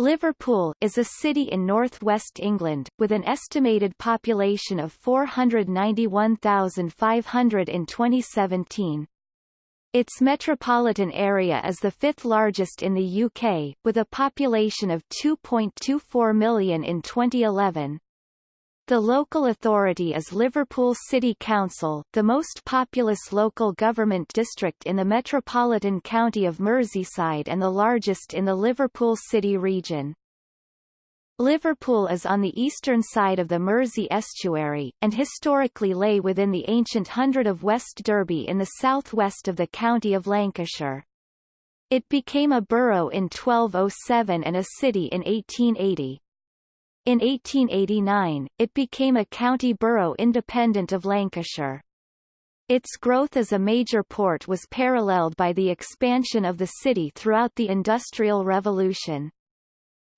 Liverpool is a city in northwest England, with an estimated population of 491,500 in 2017. Its metropolitan area is the fifth largest in the UK, with a population of 2.24 million in 2011. The local authority is Liverpool City Council, the most populous local government district in the metropolitan county of Merseyside and the largest in the Liverpool City region. Liverpool is on the eastern side of the Mersey estuary, and historically lay within the ancient hundred of West Derby in the southwest of the county of Lancashire. It became a borough in 1207 and a city in 1880. In 1889, it became a county borough independent of Lancashire. Its growth as a major port was paralleled by the expansion of the city throughout the Industrial Revolution.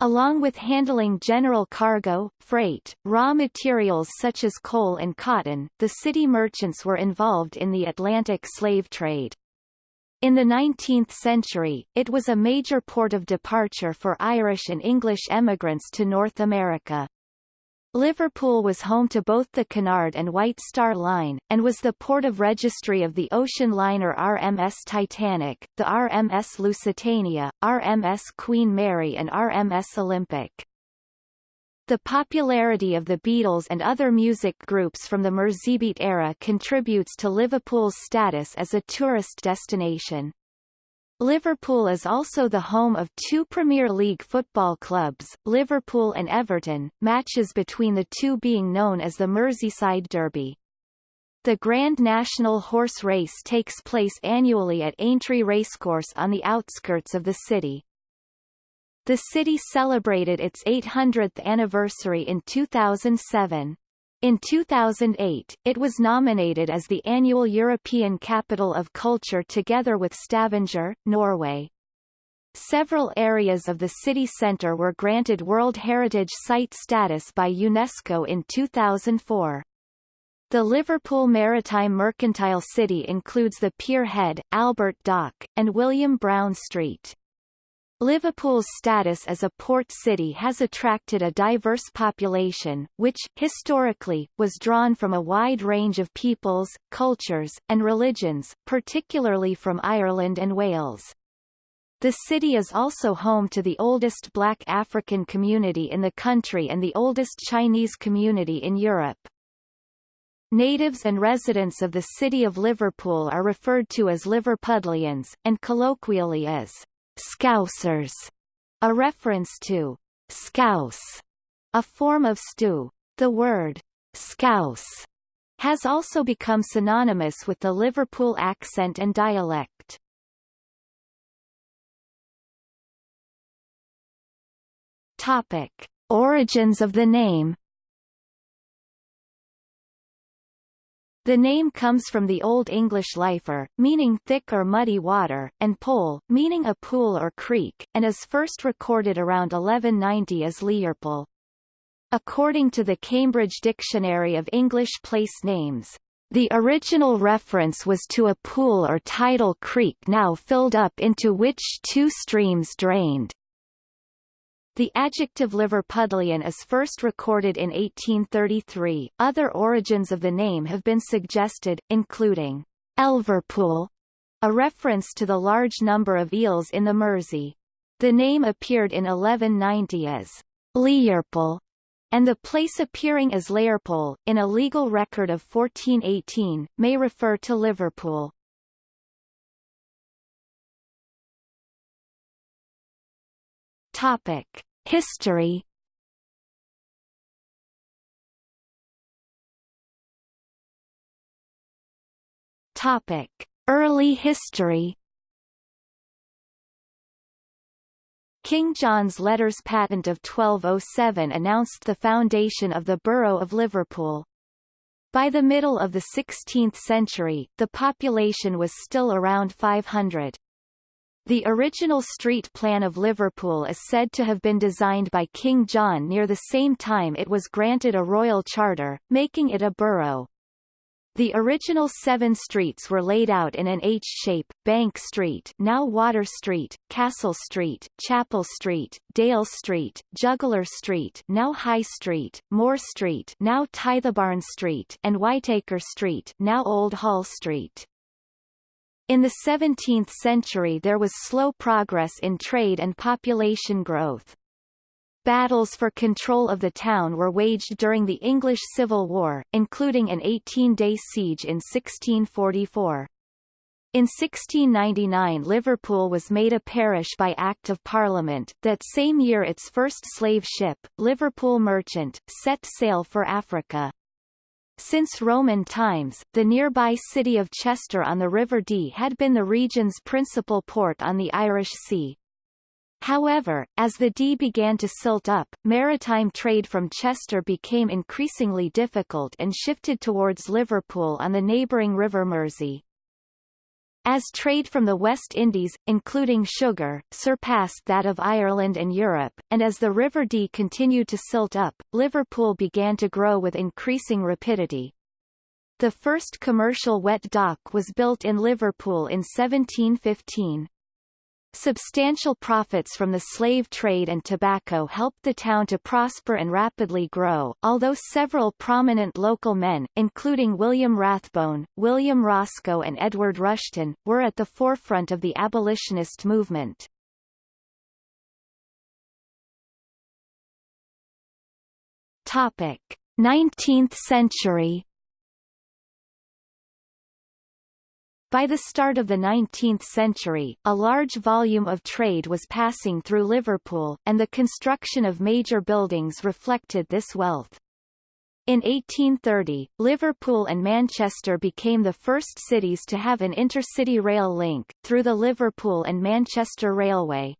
Along with handling general cargo, freight, raw materials such as coal and cotton, the city merchants were involved in the Atlantic slave trade. In the 19th century, it was a major port of departure for Irish and English emigrants to North America. Liverpool was home to both the Cunard and White Star Line, and was the port of registry of the ocean liner RMS Titanic, the RMS Lusitania, RMS Queen Mary and RMS Olympic. The popularity of the Beatles and other music groups from the Merseybeat era contributes to Liverpool's status as a tourist destination. Liverpool is also the home of two Premier League football clubs, Liverpool and Everton, matches between the two being known as the Merseyside Derby. The Grand National Horse Race takes place annually at Aintree Racecourse on the outskirts of the city. The city celebrated its 800th anniversary in 2007. In 2008, it was nominated as the annual European Capital of Culture together with Stavanger, Norway. Several areas of the city centre were granted World Heritage Site status by UNESCO in 2004. The Liverpool Maritime Mercantile City includes the Pier Head, Albert Dock, and William Brown Street. Liverpool's status as a port city has attracted a diverse population, which, historically, was drawn from a wide range of peoples, cultures, and religions, particularly from Ireland and Wales. The city is also home to the oldest black African community in the country and the oldest Chinese community in Europe. Natives and residents of the city of Liverpool are referred to as Liverpudlians, and colloquially as Scousers, a reference to scouse, a form of stew. The word scouse has also become synonymous with the Liverpool accent and dialect. Topic: Origins of the name The name comes from the Old English lifer, meaning thick or muddy water, and pole, meaning a pool or creek, and is first recorded around 1190 as Learpole. According to the Cambridge Dictionary of English Place Names, the original reference was to a pool or tidal creek now filled up into which two streams drained. The adjective Liverpudlian is first recorded in 1833. Other origins of the name have been suggested, including Elverpool, a reference to the large number of eels in the Mersey. The name appeared in 1190 as Learpole, and the place appearing as Leyrpole, in a legal record of 1418, may refer to Liverpool. Topic: History. Topic: Early history. King John's Letters Patent of 1207 announced the foundation of the Borough of Liverpool. By the middle of the 16th century, the population was still around 500. The original street plan of Liverpool is said to have been designed by King John near the same time it was granted a royal charter, making it a borough. The original seven streets were laid out in an H shape, Bank Street now Water Street, Castle Street, Chapel Street, Dale Street, Juggler Street now High Street, Moore Street now Tithebarn Street and Whiteacre Street now Old Hall Street. In the 17th century there was slow progress in trade and population growth. Battles for control of the town were waged during the English Civil War, including an 18-day siege in 1644. In 1699 Liverpool was made a parish by Act of Parliament. That same year its first slave ship, Liverpool Merchant, set sail for Africa. Since Roman times, the nearby city of Chester on the River Dee had been the region's principal port on the Irish Sea, However, as the Dee began to silt up, maritime trade from Chester became increasingly difficult and shifted towards Liverpool on the neighbouring River Mersey. As trade from the West Indies, including sugar, surpassed that of Ireland and Europe, and as the River Dee continued to silt up, Liverpool began to grow with increasing rapidity. The first commercial wet dock was built in Liverpool in 1715. Substantial profits from the slave trade and tobacco helped the town to prosper and rapidly grow, although several prominent local men, including William Rathbone, William Roscoe and Edward Rushton, were at the forefront of the abolitionist movement. Topic: 19th century By the start of the 19th century, a large volume of trade was passing through Liverpool, and the construction of major buildings reflected this wealth. In 1830, Liverpool and Manchester became the first cities to have an intercity rail link, through the Liverpool and Manchester Railway.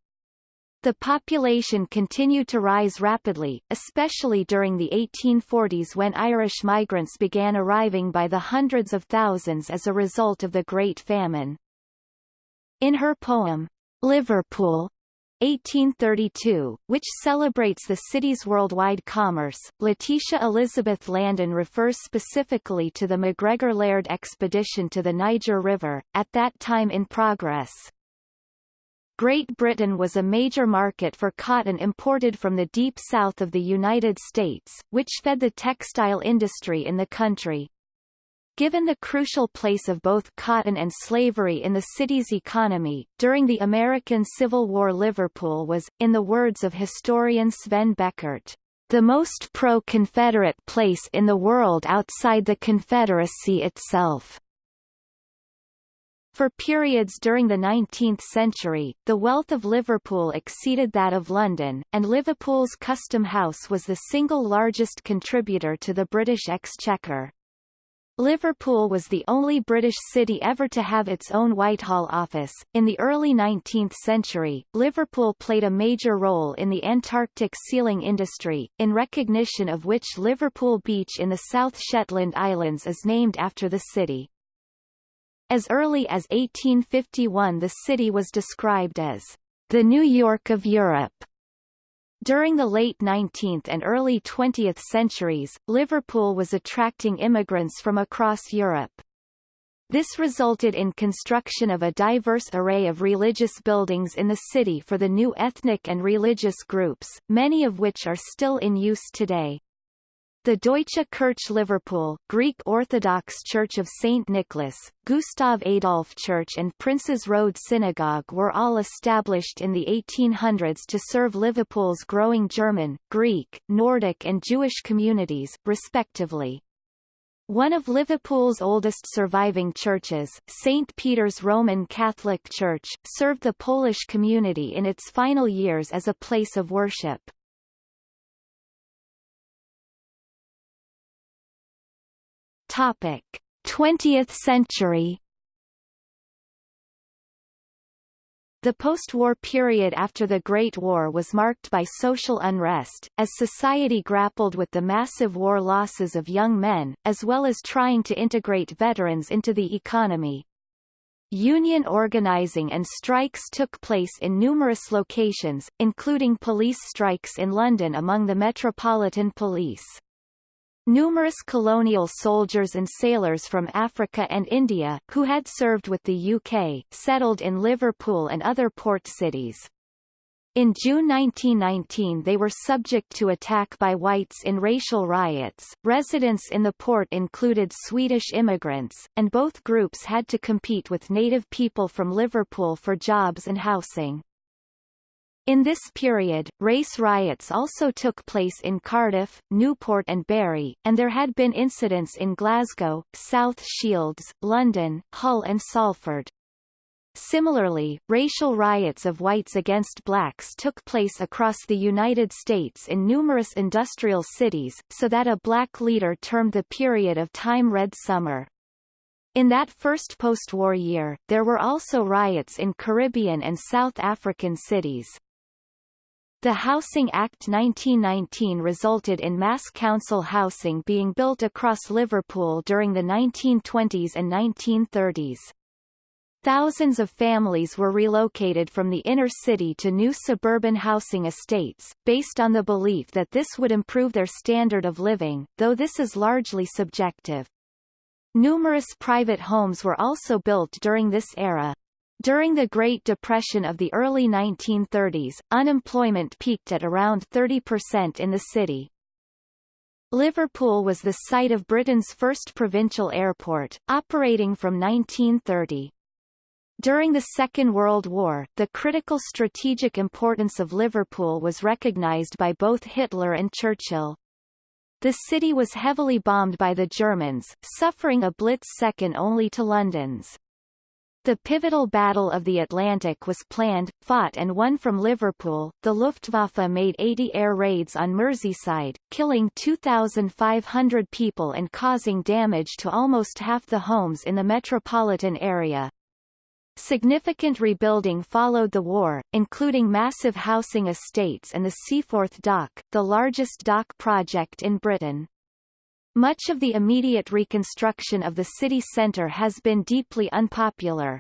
The population continued to rise rapidly, especially during the 1840s when Irish migrants began arriving by the hundreds of thousands as a result of the Great Famine. In her poem, Liverpool, 1832, which celebrates the city's worldwide commerce, Letitia Elizabeth Landon refers specifically to the MacGregor Laird expedition to the Niger River, at that time in progress. Great Britain was a major market for cotton imported from the deep south of the United States, which fed the textile industry in the country. Given the crucial place of both cotton and slavery in the city's economy, during the American Civil War Liverpool was, in the words of historian Sven Beckert, the most pro-Confederate place in the world outside the Confederacy itself. For periods during the 19th century, the wealth of Liverpool exceeded that of London, and Liverpool's Custom House was the single largest contributor to the British Exchequer. Liverpool was the only British city ever to have its own Whitehall office. In the early 19th century, Liverpool played a major role in the Antarctic sealing industry, in recognition of which Liverpool Beach in the South Shetland Islands is named after the city. As early as 1851 the city was described as the New York of Europe. During the late 19th and early 20th centuries, Liverpool was attracting immigrants from across Europe. This resulted in construction of a diverse array of religious buildings in the city for the new ethnic and religious groups, many of which are still in use today. The Deutsche Kirche Liverpool, Greek Orthodox Church of St. Nicholas, Gustav Adolf Church and Princes Road Synagogue were all established in the 1800s to serve Liverpool's growing German, Greek, Nordic and Jewish communities, respectively. One of Liverpool's oldest surviving churches, St. Peter's Roman Catholic Church, served the Polish community in its final years as a place of worship. Topic: 20th century. The post-war period after the Great War was marked by social unrest, as society grappled with the massive war losses of young men, as well as trying to integrate veterans into the economy. Union organizing and strikes took place in numerous locations, including police strikes in London among the Metropolitan Police. Numerous colonial soldiers and sailors from Africa and India, who had served with the UK, settled in Liverpool and other port cities. In June 1919 they were subject to attack by whites in racial riots. Residents in the port included Swedish immigrants, and both groups had to compete with native people from Liverpool for jobs and housing. In this period, race riots also took place in Cardiff, Newport and Barry, and there had been incidents in Glasgow, South Shields, London, Hull and Salford. Similarly, racial riots of whites against blacks took place across the United States in numerous industrial cities, so that a black leader termed the period of time Red Summer. In that first post-war year, there were also riots in Caribbean and South African cities. The Housing Act 1919 resulted in mass council housing being built across Liverpool during the 1920s and 1930s. Thousands of families were relocated from the inner city to new suburban housing estates, based on the belief that this would improve their standard of living, though this is largely subjective. Numerous private homes were also built during this era. During the Great Depression of the early 1930s, unemployment peaked at around 30% in the city. Liverpool was the site of Britain's first provincial airport, operating from 1930. During the Second World War, the critical strategic importance of Liverpool was recognized by both Hitler and Churchill. The city was heavily bombed by the Germans, suffering a blitz second only to London's. The pivotal Battle of the Atlantic was planned, fought and won from Liverpool. The Luftwaffe made 80 air raids on Merseyside, killing 2,500 people and causing damage to almost half the homes in the metropolitan area. Significant rebuilding followed the war, including massive housing estates and the Seaforth Dock, the largest dock project in Britain. Much of the immediate reconstruction of the city centre has been deeply unpopular.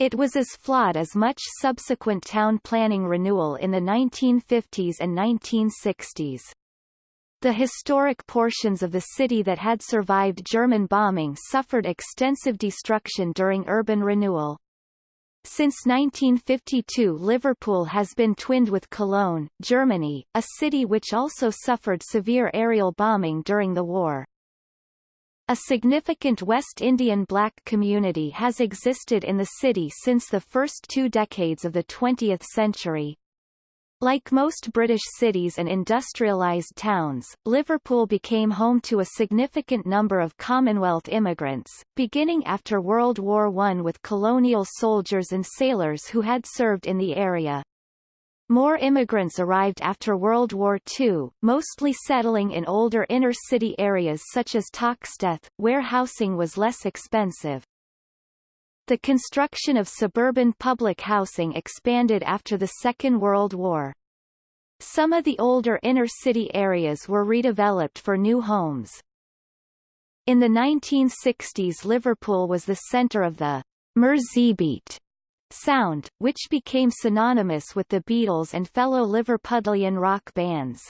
It was as flawed as much subsequent town planning renewal in the 1950s and 1960s. The historic portions of the city that had survived German bombing suffered extensive destruction during urban renewal. Since 1952 Liverpool has been twinned with Cologne, Germany, a city which also suffered severe aerial bombing during the war. A significant West Indian black community has existed in the city since the first two decades of the 20th century. Like most British cities and industrialised towns, Liverpool became home to a significant number of Commonwealth immigrants, beginning after World War I with colonial soldiers and sailors who had served in the area. More immigrants arrived after World War II, mostly settling in older inner-city areas such as Toxteth, where housing was less expensive. The construction of suburban public housing expanded after the Second World War. Some of the older inner-city areas were redeveloped for new homes. In the 1960s Liverpool was the centre of the Merseybeat sound, which became synonymous with the Beatles and fellow Liverpudlian rock bands.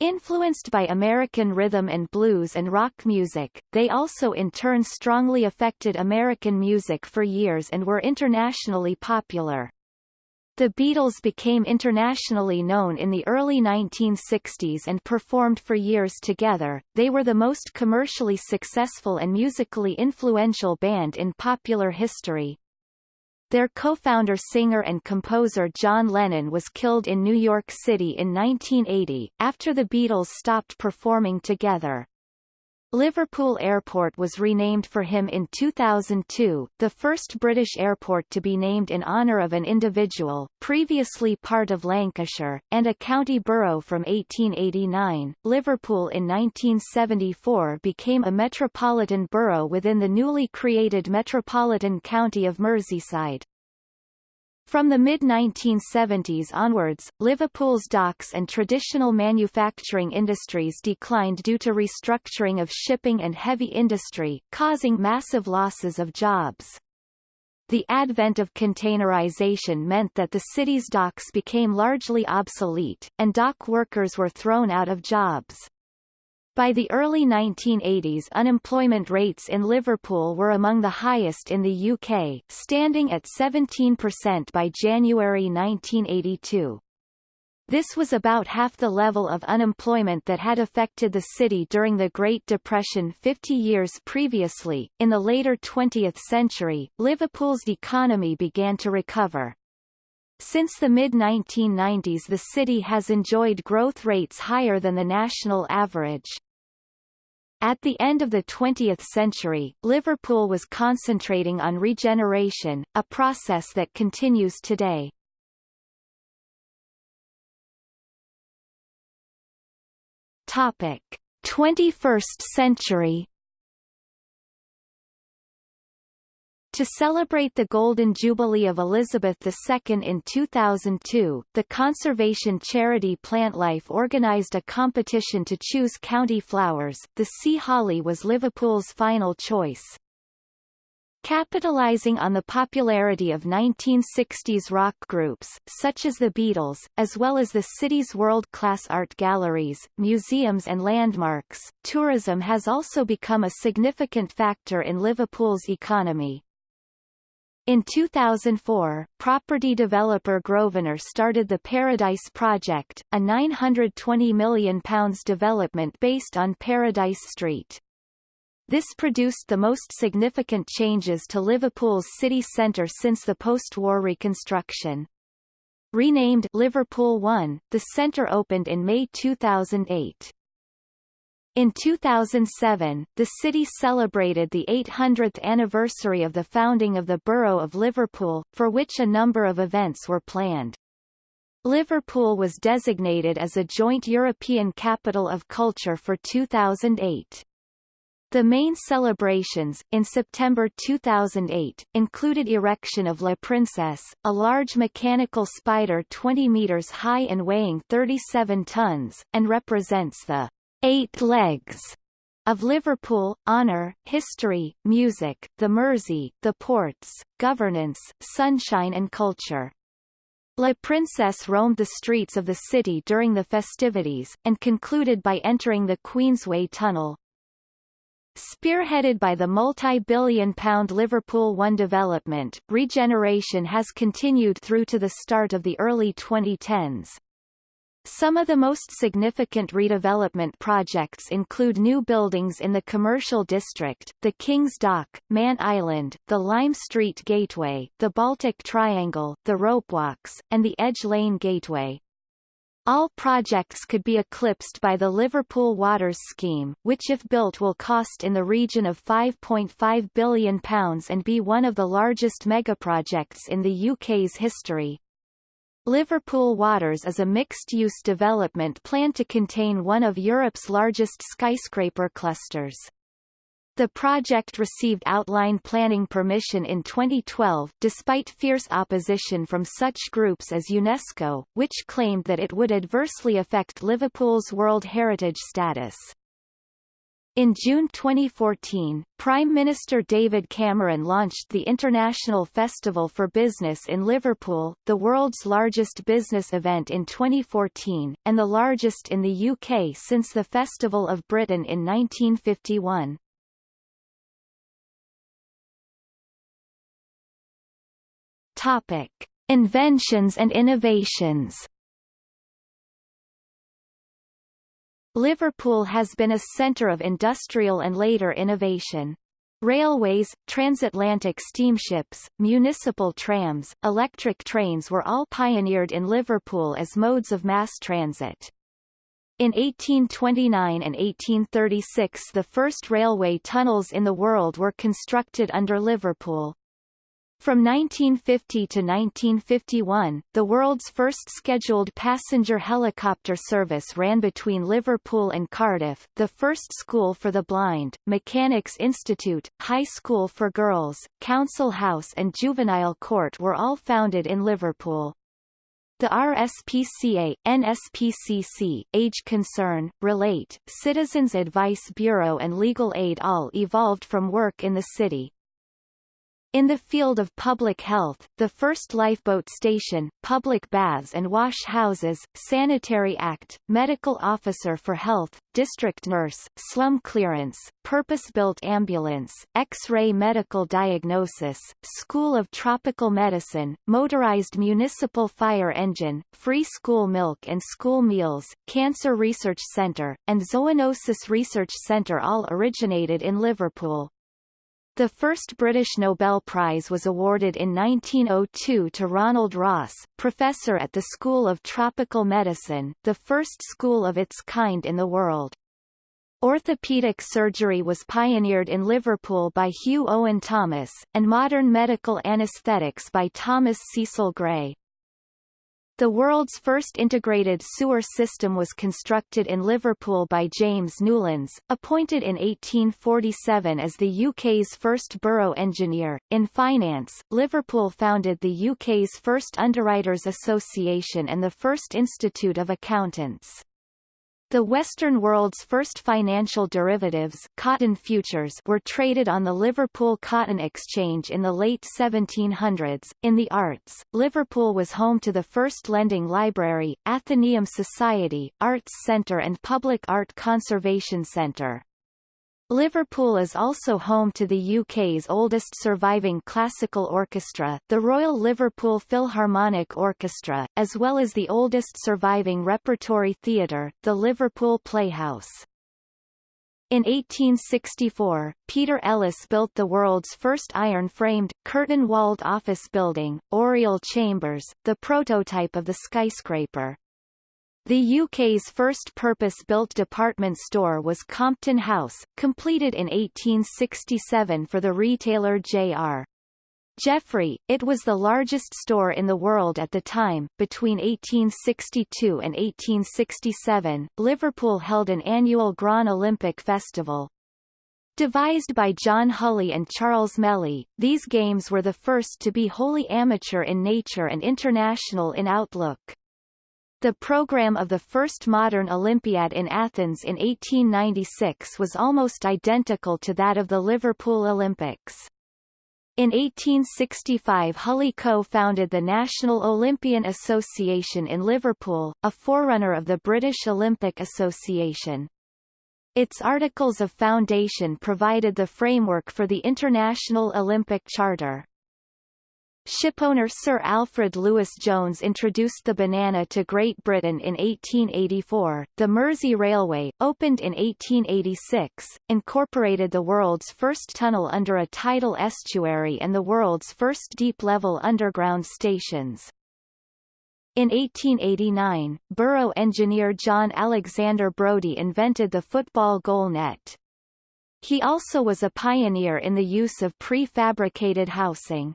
Influenced by American rhythm and blues and rock music, they also in turn strongly affected American music for years and were internationally popular. The Beatles became internationally known in the early 1960s and performed for years together. They were the most commercially successful and musically influential band in popular history, their co-founder singer and composer John Lennon was killed in New York City in 1980, after the Beatles stopped performing together. Liverpool Airport was renamed for him in 2002, the first British airport to be named in honour of an individual, previously part of Lancashire, and a county borough from 1889. Liverpool in 1974 became a metropolitan borough within the newly created Metropolitan County of Merseyside. From the mid-1970s onwards, Liverpool's docks and traditional manufacturing industries declined due to restructuring of shipping and heavy industry, causing massive losses of jobs. The advent of containerization meant that the city's docks became largely obsolete, and dock workers were thrown out of jobs. By the early 1980s unemployment rates in Liverpool were among the highest in the UK, standing at 17% by January 1982. This was about half the level of unemployment that had affected the city during the Great Depression 50 years previously. In the later 20th century, Liverpool's economy began to recover. Since the mid-1990s the city has enjoyed growth rates higher than the national average. At the end of the 20th century, Liverpool was concentrating on regeneration, a process that continues today. Topic: 21st century. To celebrate the Golden Jubilee of Elizabeth II in 2002, the conservation charity Plantlife organised a competition to choose county flowers. The sea holly was Liverpool's final choice. Capitalizing on the popularity of 1960s rock groups, such as the Beatles, as well as the city's world-class art galleries, museums and landmarks, tourism has also become a significant factor in Liverpool's economy. In 2004, property developer Grosvenor started the Paradise Project, a £920 million development based on Paradise Street. This produced the most significant changes to Liverpool's city centre since the post-war reconstruction. Renamed Liverpool One, the centre opened in May 2008. In 2007, the city celebrated the 800th anniversary of the founding of the Borough of Liverpool, for which a number of events were planned. Liverpool was designated as a joint European Capital of Culture for 2008. The main celebrations, in September 2008, included erection of La Princesse, a large mechanical spider 20 meters high and weighing 37 tons, and represents the eight legs of Liverpool, honour, history, music, the Mersey, the ports, governance, sunshine and culture. La Princesse roamed the streets of the city during the festivities, and concluded by entering the Queensway Tunnel, Spearheaded by the multi-billion pound Liverpool One development, regeneration has continued through to the start of the early 2010s. Some of the most significant redevelopment projects include new buildings in the commercial district, the King's Dock, Mann Island, the Lime Street Gateway, the Baltic Triangle, the Ropewalks, and the Edge Lane Gateway. All projects could be eclipsed by the Liverpool Waters scheme, which if built will cost in the region of £5.5 billion and be one of the largest megaprojects in the UK's history. Liverpool Waters is a mixed-use development planned to contain one of Europe's largest skyscraper clusters. The project received outline planning permission in 2012 despite fierce opposition from such groups as UNESCO, which claimed that it would adversely affect Liverpool's World Heritage status. In June 2014, Prime Minister David Cameron launched the International Festival for Business in Liverpool, the world's largest business event in 2014, and the largest in the UK since the Festival of Britain in 1951. Topic: Inventions and innovations. Liverpool has been a centre of industrial and later innovation. Railways, transatlantic steamships, municipal trams, electric trains were all pioneered in Liverpool as modes of mass transit. In 1829 and 1836 the first railway tunnels in the world were constructed under Liverpool. From 1950 to 1951, the world's first scheduled passenger helicopter service ran between Liverpool and Cardiff, the first school for the blind, Mechanics Institute, High School for Girls, Council House and Juvenile Court were all founded in Liverpool. The RSPCA, NSPCC, Age Concern, Relate, Citizens Advice Bureau and Legal Aid all evolved from work in the city. In the field of public health, the first lifeboat station, public baths and wash houses, sanitary act, medical officer for health, district nurse, slum clearance, purpose-built ambulance, X-ray medical diagnosis, school of tropical medicine, motorized municipal fire engine, free school milk and school meals, cancer research center, and zoonosis research center all originated in Liverpool. The first British Nobel Prize was awarded in 1902 to Ronald Ross, professor at the School of Tropical Medicine, the first school of its kind in the world. Orthopedic surgery was pioneered in Liverpool by Hugh Owen Thomas, and modern medical anaesthetics by Thomas Cecil Gray. The world's first integrated sewer system was constructed in Liverpool by James Newlands, appointed in 1847 as the UK's first borough engineer. In finance, Liverpool founded the UK's first Underwriters Association and the first Institute of Accountants. The Western world's first financial derivatives cotton futures were traded on the Liverpool Cotton Exchange in the late 1700s. In the arts, Liverpool was home to the first lending library, Athenaeum Society, Arts Centre and Public Art Conservation Centre. Liverpool is also home to the UK's oldest surviving classical orchestra, the Royal Liverpool Philharmonic Orchestra, as well as the oldest surviving repertory theatre, the Liverpool Playhouse. In 1864, Peter Ellis built the world's first iron-framed, curtain-walled office building, Oriel Chambers, the prototype of the skyscraper. The UK's first purpose-built department store was Compton House, completed in 1867 for the retailer J.R. Jeffrey, it was the largest store in the world at the time. Between 1862 and 1867, Liverpool held an annual Grand Olympic Festival. Devised by John Hulley and Charles Melly, these games were the first to be wholly amateur in nature and international in outlook. The program of the first modern Olympiad in Athens in 1896 was almost identical to that of the Liverpool Olympics. In 1865 Hulley co-founded the National Olympian Association in Liverpool, a forerunner of the British Olympic Association. Its Articles of Foundation provided the framework for the International Olympic Charter. Shipowner Sir Alfred Lewis Jones introduced the banana to Great Britain in 1884. The Mersey Railway, opened in 1886, incorporated the world's first tunnel under a tidal estuary and the world's first deep-level underground stations. In 1889, borough engineer John Alexander Brodie invented the football goal net. He also was a pioneer in the use of prefabricated housing.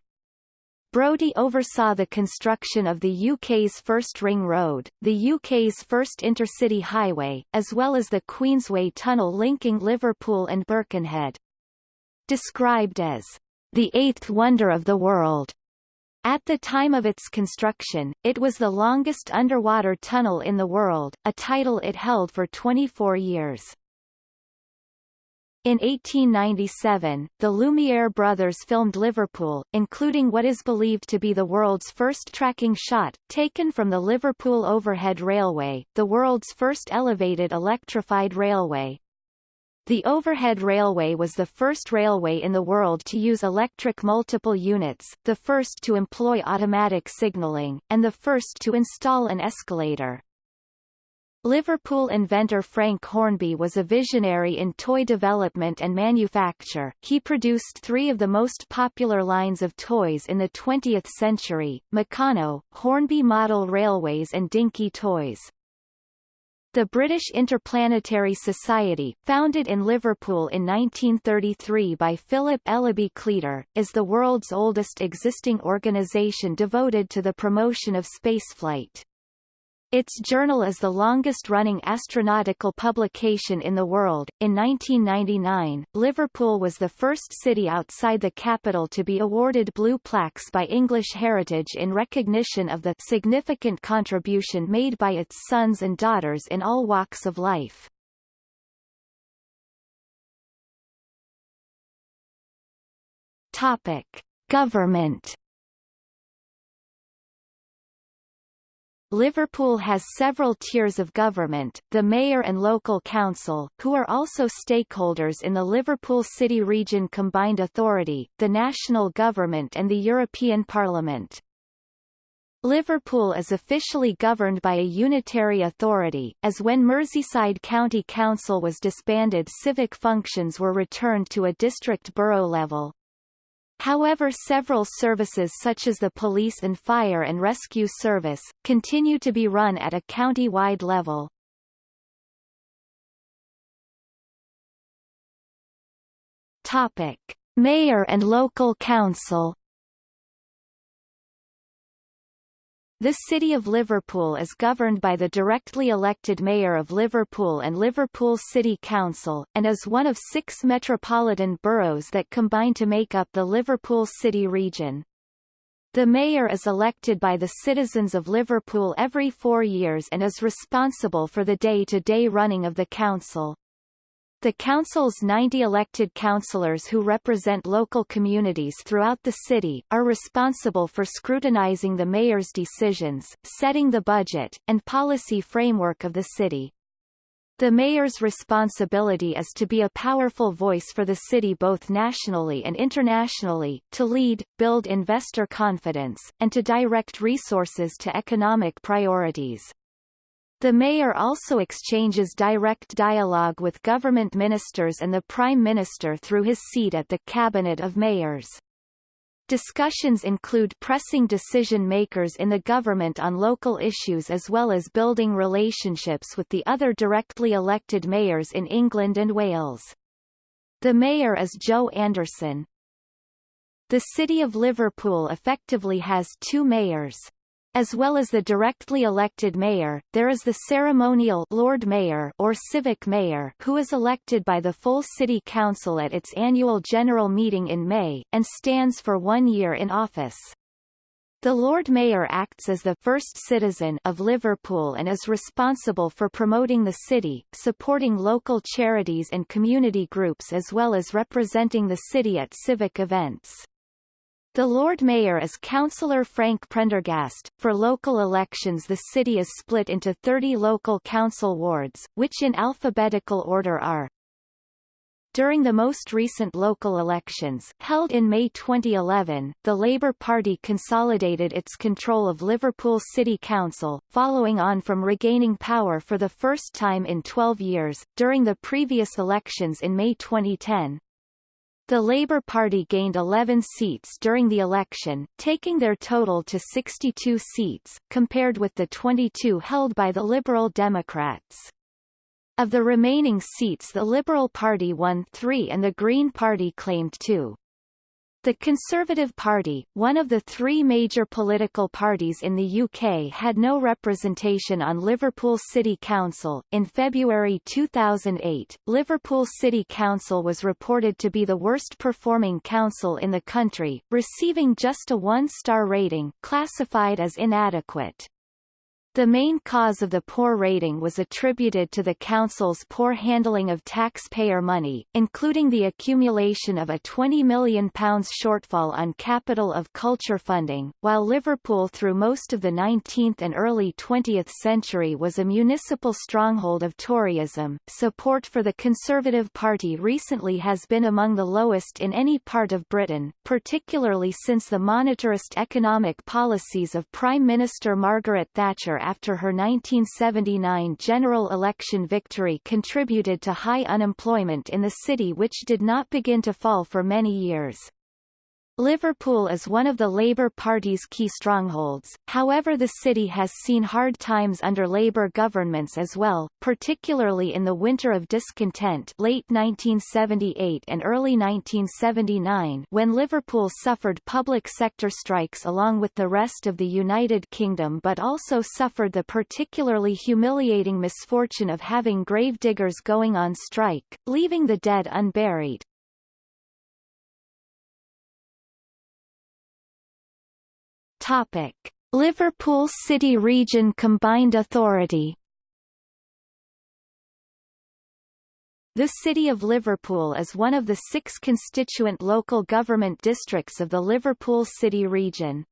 Brodie oversaw the construction of the UK's first ring road, the UK's first intercity highway, as well as the Queensway tunnel linking Liverpool and Birkenhead. Described as the eighth wonder of the world, at the time of its construction, it was the longest underwater tunnel in the world, a title it held for 24 years. In 1897, the Lumiere brothers filmed Liverpool, including what is believed to be the world's first tracking shot, taken from the Liverpool Overhead Railway, the world's first elevated electrified railway. The overhead railway was the first railway in the world to use electric multiple units, the first to employ automatic signalling, and the first to install an escalator. Liverpool inventor Frank Hornby was a visionary in toy development and manufacture. He produced three of the most popular lines of toys in the 20th century, Meccano, Hornby Model Railways and Dinky Toys. The British Interplanetary Society, founded in Liverpool in 1933 by Philip Ellaby Cleator, is the world's oldest existing organisation devoted to the promotion of spaceflight. Its journal is the longest-running astronautical publication in the world. In 1999, Liverpool was the first city outside the capital to be awarded blue plaques by English Heritage in recognition of the significant contribution made by its sons and daughters in all walks of life. Topic: Government Liverpool has several tiers of government, the mayor and local council, who are also stakeholders in the Liverpool City Region Combined Authority, the national government and the European Parliament. Liverpool is officially governed by a unitary authority, as when Merseyside County Council was disbanded civic functions were returned to a district borough level. However several services such as the police and fire and rescue service, continue to be run at a county-wide level. Topic. Mayor and local council The City of Liverpool is governed by the directly elected Mayor of Liverpool and Liverpool City Council, and is one of six metropolitan boroughs that combine to make up the Liverpool City region. The mayor is elected by the citizens of Liverpool every four years and is responsible for the day-to-day -day running of the council. The council's 90 elected councillors who represent local communities throughout the city, are responsible for scrutinizing the mayor's decisions, setting the budget, and policy framework of the city. The mayor's responsibility is to be a powerful voice for the city both nationally and internationally, to lead, build investor confidence, and to direct resources to economic priorities. The mayor also exchanges direct dialogue with government ministers and the prime minister through his seat at the Cabinet of Mayors. Discussions include pressing decision-makers in the government on local issues as well as building relationships with the other directly elected mayors in England and Wales. The mayor is Joe Anderson. The City of Liverpool effectively has two mayors. As well as the directly elected mayor, there is the ceremonial Lord Mayor or civic mayor who is elected by the full city council at its annual general meeting in May, and stands for one year in office. The Lord Mayor acts as the first citizen of Liverpool and is responsible for promoting the city, supporting local charities and community groups as well as representing the city at civic events. The Lord Mayor is Councillor Frank Prendergast. For local elections the city is split into 30 local council wards, which in alphabetical order are during the most recent local elections, held in May 2011, the Labour Party consolidated its control of Liverpool City Council, following on from regaining power for the first time in 12 years. During the previous elections in May 2010, the Labour Party gained 11 seats during the election, taking their total to 62 seats, compared with the 22 held by the Liberal Democrats. Of the remaining seats the Liberal Party won three and the Green Party claimed two. The Conservative Party, one of the three major political parties in the UK had no representation on Liverpool City Council. In February 2008, Liverpool City Council was reported to be the worst performing council in the country, receiving just a one-star rating, classified as inadequate. The main cause of the poor rating was attributed to the Council's poor handling of taxpayer money, including the accumulation of a £20 million shortfall on capital of culture funding. While Liverpool through most of the 19th and early 20th century was a municipal stronghold of Toryism, support for the Conservative Party recently has been among the lowest in any part of Britain, particularly since the monetarist economic policies of Prime Minister Margaret Thatcher after her 1979 general election victory contributed to high unemployment in the city which did not begin to fall for many years. Liverpool is one of the Labour Party's key strongholds, however the city has seen hard times under Labour governments as well, particularly in the winter of discontent late 1978 and early 1979 when Liverpool suffered public sector strikes along with the rest of the United Kingdom but also suffered the particularly humiliating misfortune of having gravediggers going on strike, leaving the dead unburied. Topic: Liverpool City Region Combined Authority The City of Liverpool is one of the six constituent local government districts of the Liverpool City region.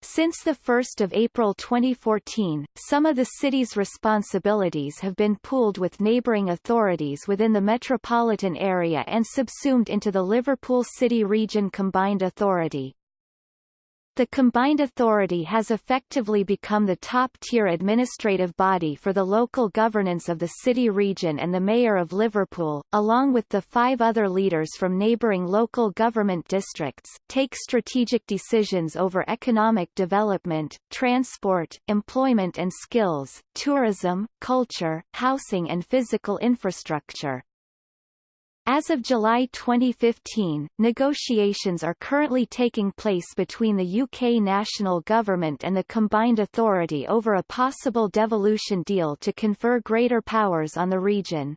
Since 1 April 2014, some of the city's responsibilities have been pooled with neighbouring authorities within the metropolitan area and subsumed into the Liverpool City Region Combined Authority. The combined authority has effectively become the top-tier administrative body for the local governance of the city region and the Mayor of Liverpool, along with the five other leaders from neighbouring local government districts, take strategic decisions over economic development, transport, employment and skills, tourism, culture, housing and physical infrastructure. As of July 2015, negotiations are currently taking place between the UK national government and the combined authority over a possible devolution deal to confer greater powers on the region.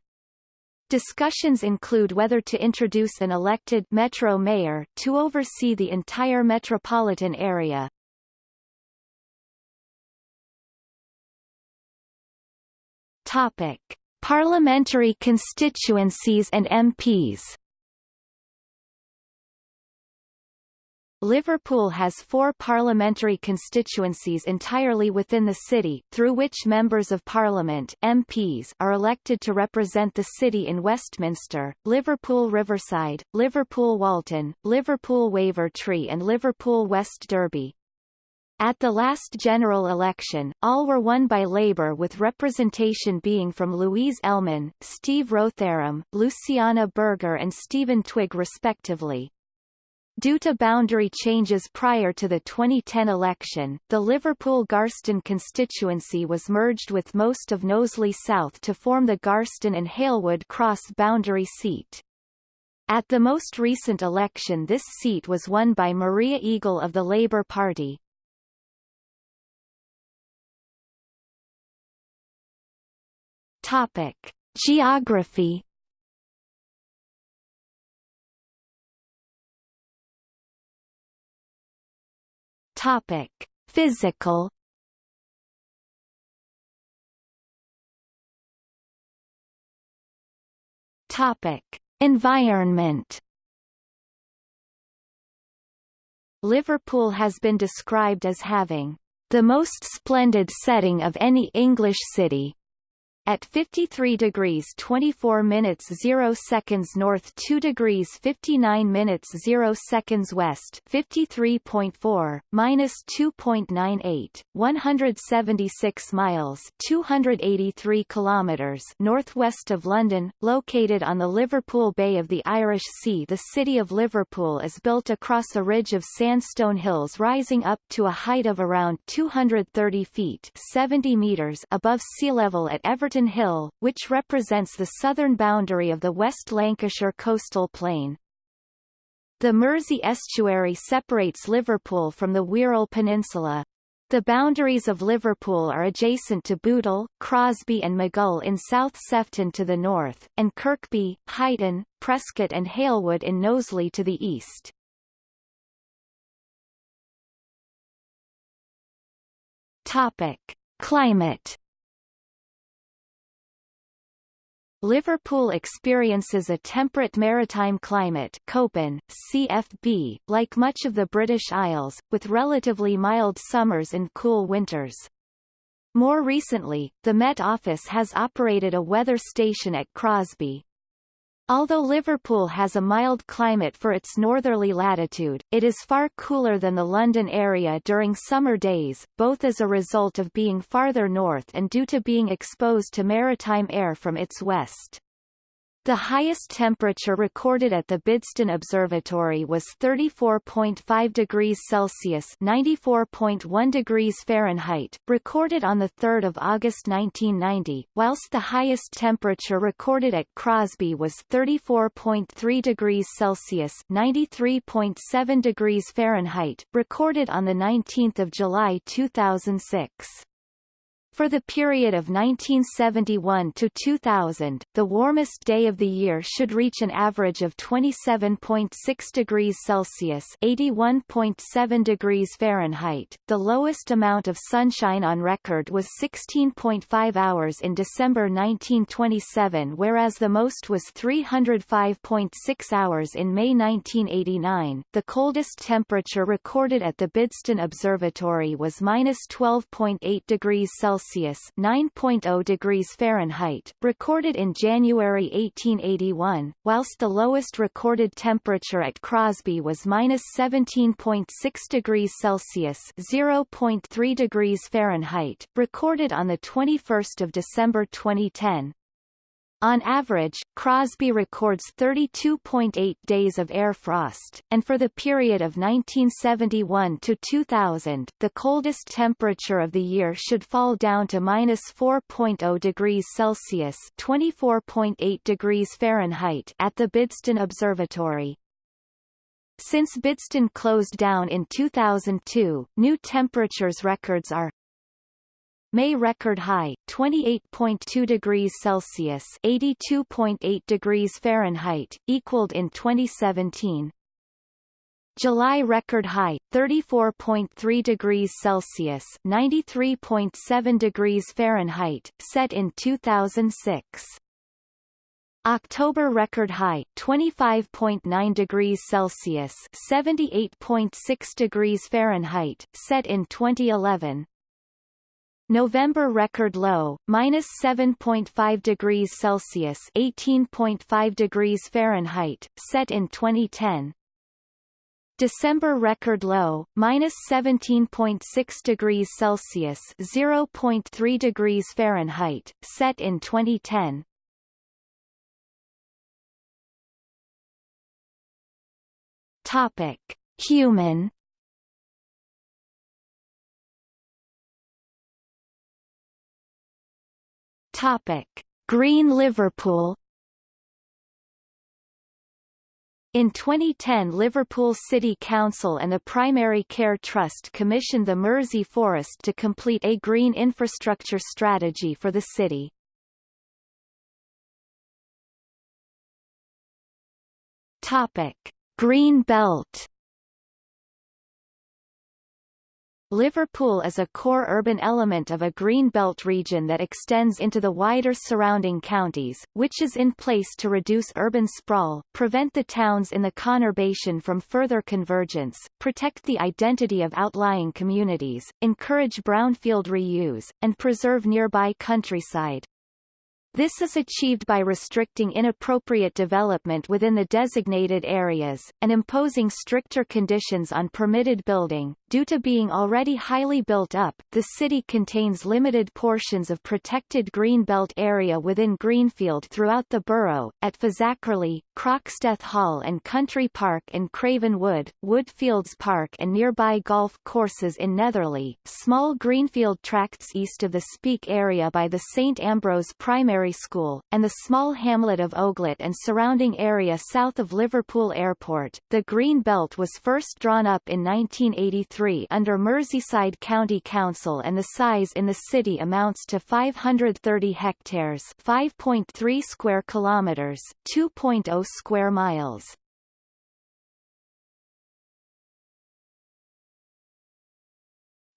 Discussions include whether to introduce an elected metro mayor to oversee the entire metropolitan area. Topic: Parliamentary constituencies and MPs Liverpool has four parliamentary constituencies entirely within the city, through which members of parliament MPs are elected to represent the city in Westminster, Liverpool Riverside, Liverpool Walton, Liverpool Wavertree and Liverpool West Derby. At the last general election, all were won by Labour with representation being from Louise Ellman, Steve Rotheram, Luciana Berger and Stephen Twigg respectively. Due to boundary changes prior to the 2010 election, the Liverpool Garston constituency was merged with most of Knowsley South to form the Garston and Halewood cross boundary seat. At the most recent election this seat was won by Maria Eagle of the Labour Party. Topic: Geography. Topic: Physical. Topic: Environment. Liverpool has been described as having the most splendid setting of any English city, at 53 degrees 24 minutes 0 seconds north 2 degrees 59 minutes 0 seconds west 53.4, minus 2.98, 176 miles 283 kilometers northwest of London, located on the Liverpool Bay of the Irish Sea. The city of Liverpool is built across a ridge of sandstone hills rising up to a height of around 230 feet 70 meters above sea level at Everton Burton Hill, which represents the southern boundary of the West Lancashire coastal plain. The Mersey estuary separates Liverpool from the Wirral Peninsula. The boundaries of Liverpool are adjacent to Bootle, Crosby and Maghull in South Sefton to the north, and Kirkby, Huyton, Prescot and Halewood in Knowsley to the east. Topic. Climate Liverpool experiences a temperate maritime climate Köppen, CFB, like much of the British Isles, with relatively mild summers and cool winters. More recently, the Met Office has operated a weather station at Crosby, Although Liverpool has a mild climate for its northerly latitude, it is far cooler than the London area during summer days, both as a result of being farther north and due to being exposed to maritime air from its west. The highest temperature recorded at the Bidston Observatory was 34.5 degrees Celsius (94.1 degrees Fahrenheit), recorded on the 3rd of August 1990, whilst the highest temperature recorded at Crosby was 34.3 degrees Celsius (93.7 degrees Fahrenheit), recorded on the 19th of July 2006. For the period of 1971 to 2000, the warmest day of the year should reach an average of 27.6 degrees Celsius (81.7 degrees Fahrenheit). The lowest amount of sunshine on record was 16.5 hours in December 1927, whereas the most was 305.6 hours in May 1989. The coldest temperature recorded at the Bidston Observatory was -12.8 degrees Celsius Celsius (9.0 degrees Fahrenheit), recorded in January 1881, whilst the lowest recorded temperature at Crosby was -17.6 degrees Celsius (0.3 degrees Fahrenheit), recorded on the 21st of December 2010. On average, Crosby records 32.8 days of air frost, and for the period of 1971 to 2000, the coldest temperature of the year should fall down to minus 4.0 degrees Celsius (24.8 degrees Fahrenheit) at the Bidston Observatory. Since Bidston closed down in 2002, new temperatures records are May record high 28.2 degrees Celsius, 82.8 degrees Fahrenheit, equaled in 2017. July record high 34.3 degrees Celsius, 93.7 degrees Fahrenheit, set in 2006. October record high 25.9 degrees Celsius, 78.6 degrees Fahrenheit, set in 2011. November record low, minus 7.5 degrees Celsius 18.5 degrees Fahrenheit, set in 2010. December record low, minus 17.6 degrees Celsius 0.3 degrees Fahrenheit, set in 2010. Topic. Human Topic: Green Liverpool In 2010 Liverpool City Council and the Primary Care Trust commissioned the Mersey Forest to complete a green infrastructure strategy for the city. Green Belt Liverpool is a core urban element of a green belt region that extends into the wider surrounding counties, which is in place to reduce urban sprawl, prevent the towns in the conurbation from further convergence, protect the identity of outlying communities, encourage brownfield reuse, and preserve nearby countryside. This is achieved by restricting inappropriate development within the designated areas, and imposing stricter conditions on permitted building. Due to being already highly built up, the city contains limited portions of protected greenbelt area within Greenfield throughout the borough, at Fazakerley, Croxteth Hall and Country Park in Craven Wood, Woodfields Park and nearby golf courses in Netherley, small greenfield tracts east of the Speke area by the St Ambrose Primary Primary School, and the small hamlet of Oglett and surrounding area south of Liverpool Airport. The Green Belt was first drawn up in 1983 under Merseyside County Council and the size in the city amounts to 530 hectares 5.3 square kilometers, 2.0 square miles.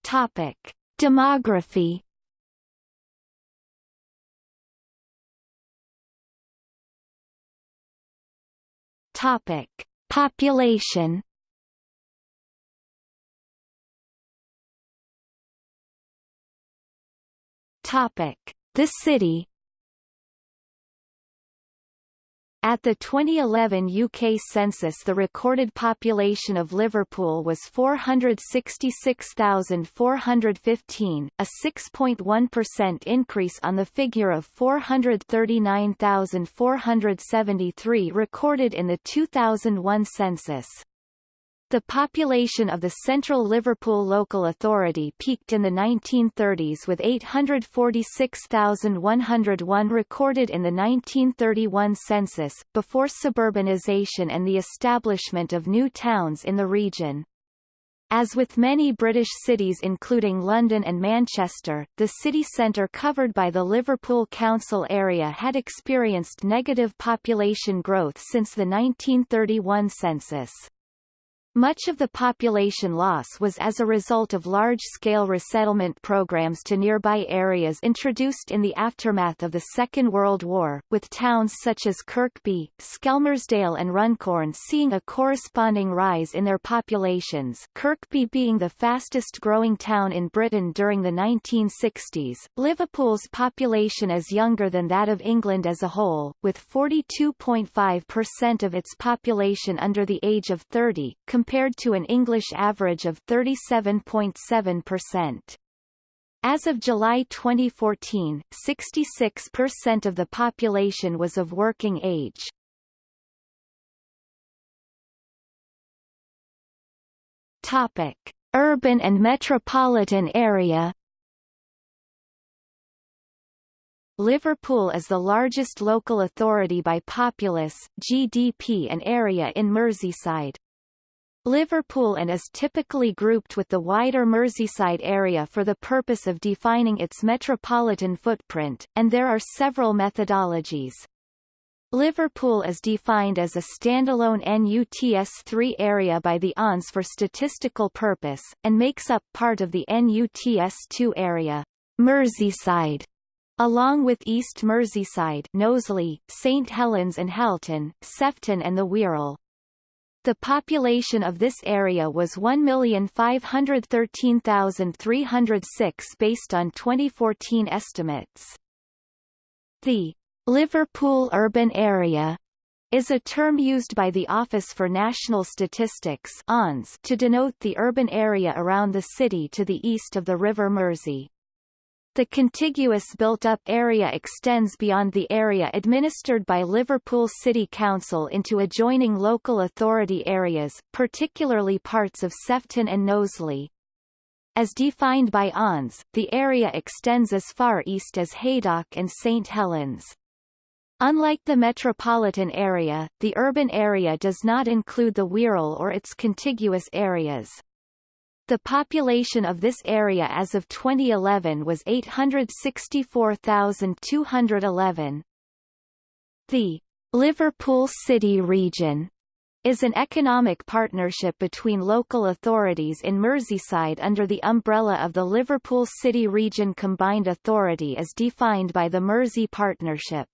Topic. Demography Topic: Population. Topic: The city. At the 2011 UK census the recorded population of Liverpool was 466,415, a 6.1% increase on the figure of 439,473 recorded in the 2001 census. The population of the Central Liverpool Local Authority peaked in the 1930s with 846,101 recorded in the 1931 census, before suburbanisation and the establishment of new towns in the region. As with many British cities including London and Manchester, the city centre covered by the Liverpool Council area had experienced negative population growth since the 1931 census. Much of the population loss was as a result of large-scale resettlement programs to nearby areas introduced in the aftermath of the Second World War, with towns such as Kirkby, Skelmersdale and Runcorn seeing a corresponding rise in their populations Kirkby being the fastest-growing town in Britain during the 1960s. Liverpool's population is younger than that of England as a whole, with 42.5% of its population under the age of 30, compared to an English average of 37.7%. As of July 2014, 66% of the population was of working age. Topic: Urban and metropolitan area. Liverpool is the largest local authority by populace, GDP and area in Merseyside. Liverpool and is typically grouped with the wider Merseyside area for the purpose of defining its metropolitan footprint, and there are several methodologies. Liverpool is defined as a standalone NUTS-3 area by the ONS for statistical purpose, and makes up part of the NUTS-2 area, Merseyside, along with East Merseyside Knowsley, St Helens and Halton, Sefton and the Wirral. The population of this area was 1,513,306 based on 2014 estimates. The Liverpool urban area is a term used by the Office for National Statistics to denote the urban area around the city to the east of the River Mersey. The contiguous built-up area extends beyond the area administered by Liverpool City Council into adjoining local authority areas, particularly parts of Sefton and Knowsley. As defined by ONS, the area extends as far east as Haydock and St Helens. Unlike the metropolitan area, the urban area does not include the Wirral or its contiguous areas. The population of this area as of 2011 was 864,211. The Liverpool City Region is an economic partnership between local authorities in Merseyside under the umbrella of the Liverpool City Region Combined Authority as defined by the Mersey Partnership.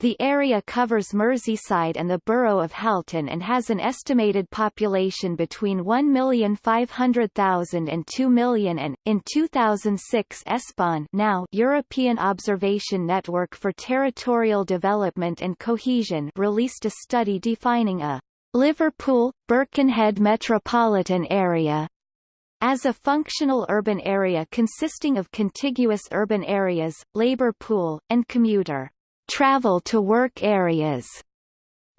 The area covers Merseyside and the borough of Halton and has an estimated population between 1,500,000 and 2 million and, in 2006 ESPON now European Observation Network for Territorial Development and Cohesion released a study defining a Liverpool, Birkenhead metropolitan area as a functional urban area consisting of contiguous urban areas, labour pool, and commuter travel to work areas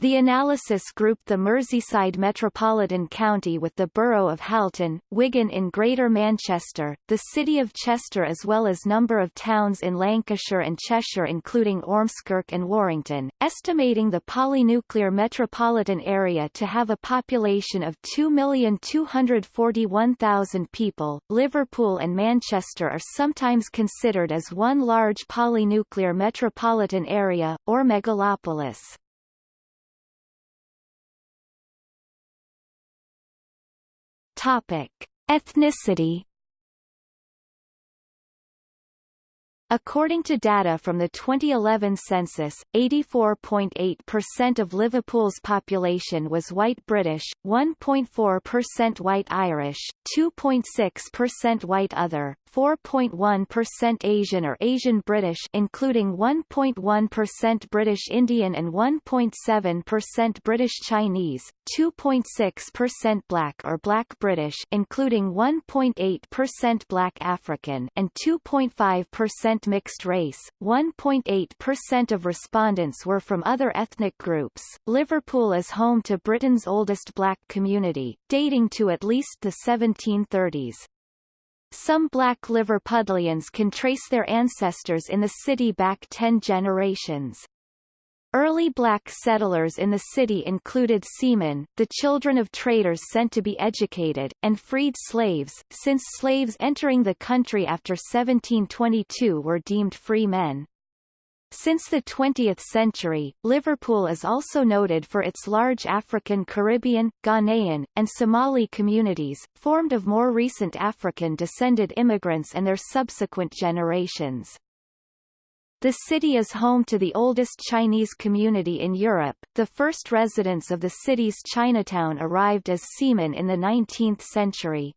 the analysis grouped the Merseyside Metropolitan County with the borough of Halton, Wigan in Greater Manchester, the city of Chester as well as number of towns in Lancashire and Cheshire including Ormskirk and Warrington, estimating the polynuclear metropolitan area to have a population of 2,241,000 people. Liverpool and Manchester are sometimes considered as one large polynuclear metropolitan area, or megalopolis. Topic: Ethnicity According to data from the 2011 census, 84.8% of Liverpool's population was white British, 1.4% white Irish, 2.6% white other, 4.1% Asian or Asian British including 1.1% British Indian and 1.7% British Chinese, 2.6% Black or Black British including 1.8% Black African and 2.5% mixed race, 1.8% of respondents were from other ethnic groups. Liverpool is home to Britain's oldest black community, dating to at least the 1730s. Some black Liver Liverpudlians can trace their ancestors in the city back ten generations. Early black settlers in the city included seamen, the children of traders sent to be educated, and freed slaves, since slaves entering the country after 1722 were deemed free men. Since the 20th century, Liverpool is also noted for its large African Caribbean, Ghanaian, and Somali communities, formed of more recent African-descended immigrants and their subsequent generations. The city is home to the oldest Chinese community in Europe. The first residents of the city's Chinatown arrived as seamen in the 19th century.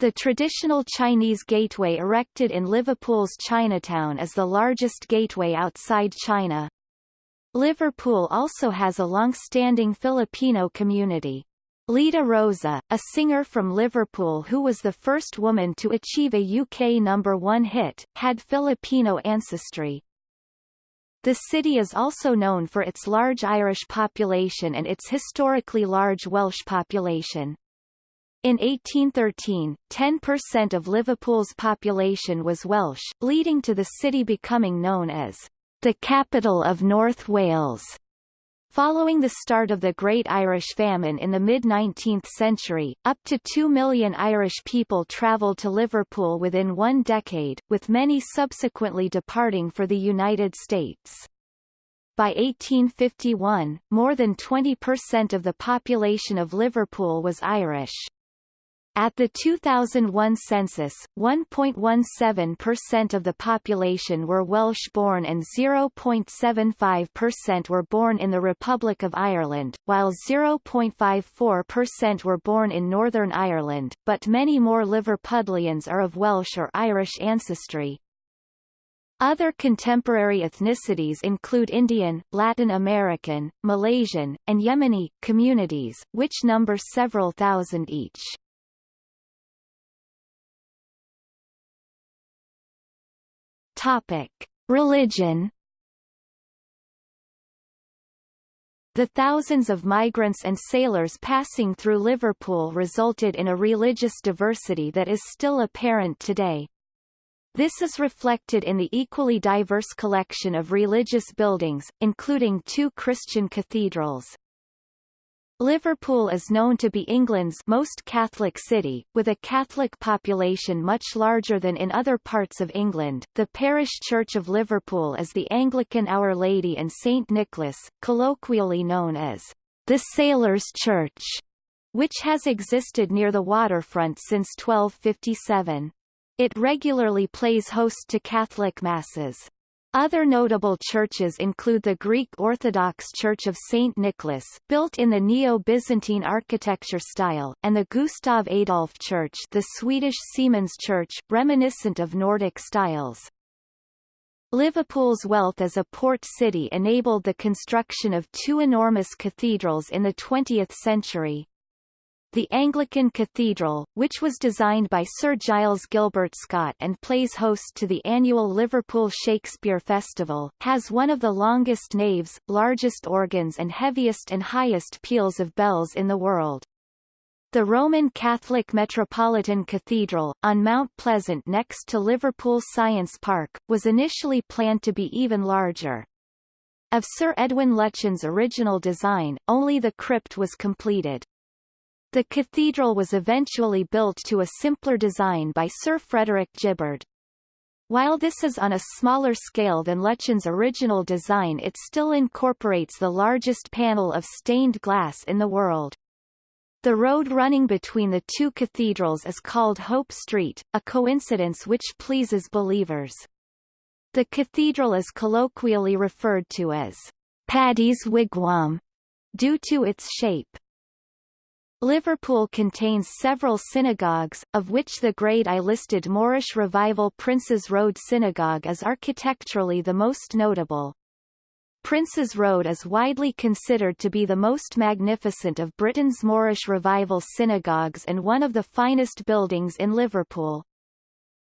The traditional Chinese gateway erected in Liverpool's Chinatown is the largest gateway outside China. Liverpool also has a long-standing Filipino community. Lita Roza, a singer from Liverpool who was the first woman to achieve a UK number one hit, had Filipino ancestry. The city is also known for its large Irish population and its historically large Welsh population. In 1813, 10% of Liverpool's population was Welsh, leading to the city becoming known as the capital of North Wales. Following the start of the Great Irish Famine in the mid-19th century, up to 2 million Irish people travelled to Liverpool within one decade, with many subsequently departing for the United States. By 1851, more than 20% of the population of Liverpool was Irish. At the 2001 census, 1.17% of the population were Welsh-born and 0.75% were born in the Republic of Ireland, while 0.54% were born in Northern Ireland, but many more Liverpudlians are of Welsh or Irish ancestry. Other contemporary ethnicities include Indian, Latin American, Malaysian, and Yemeni communities, which number several thousand each. Topic: Religion. The thousands of migrants and sailors passing through Liverpool resulted in a religious diversity that is still apparent today. This is reflected in the equally diverse collection of religious buildings, including two Christian cathedrals. Liverpool is known to be England's most Catholic city, with a Catholic population much larger than in other parts of England. The parish church of Liverpool is the Anglican Our Lady and St Nicholas, colloquially known as the Sailors' Church, which has existed near the waterfront since 1257. It regularly plays host to Catholic masses. Other notable churches include the Greek Orthodox Church of St. Nicholas, built in the Neo-Byzantine architecture style, and the Gustav Adolf Church the Swedish Seamen's Church, reminiscent of Nordic styles. Liverpool's wealth as a port city enabled the construction of two enormous cathedrals in the 20th century, the Anglican Cathedral, which was designed by Sir Giles Gilbert Scott and plays host to the annual Liverpool Shakespeare Festival, has one of the longest naves, largest organs and heaviest and highest peals of bells in the world. The Roman Catholic Metropolitan Cathedral, on Mount Pleasant next to Liverpool Science Park, was initially planned to be even larger. Of Sir Edwin Lutyens' original design, only the crypt was completed. The cathedral was eventually built to a simpler design by Sir Frederick Gibberd. While this is on a smaller scale than Lutyens' original design it still incorporates the largest panel of stained glass in the world. The road running between the two cathedrals is called Hope Street, a coincidence which pleases believers. The cathedral is colloquially referred to as Paddy's Wigwam, due to its shape. Liverpool contains several synagogues, of which the Grade I listed Moorish Revival Princes Road Synagogue is architecturally the most notable. Princes Road is widely considered to be the most magnificent of Britain's Moorish Revival synagogues and one of the finest buildings in Liverpool.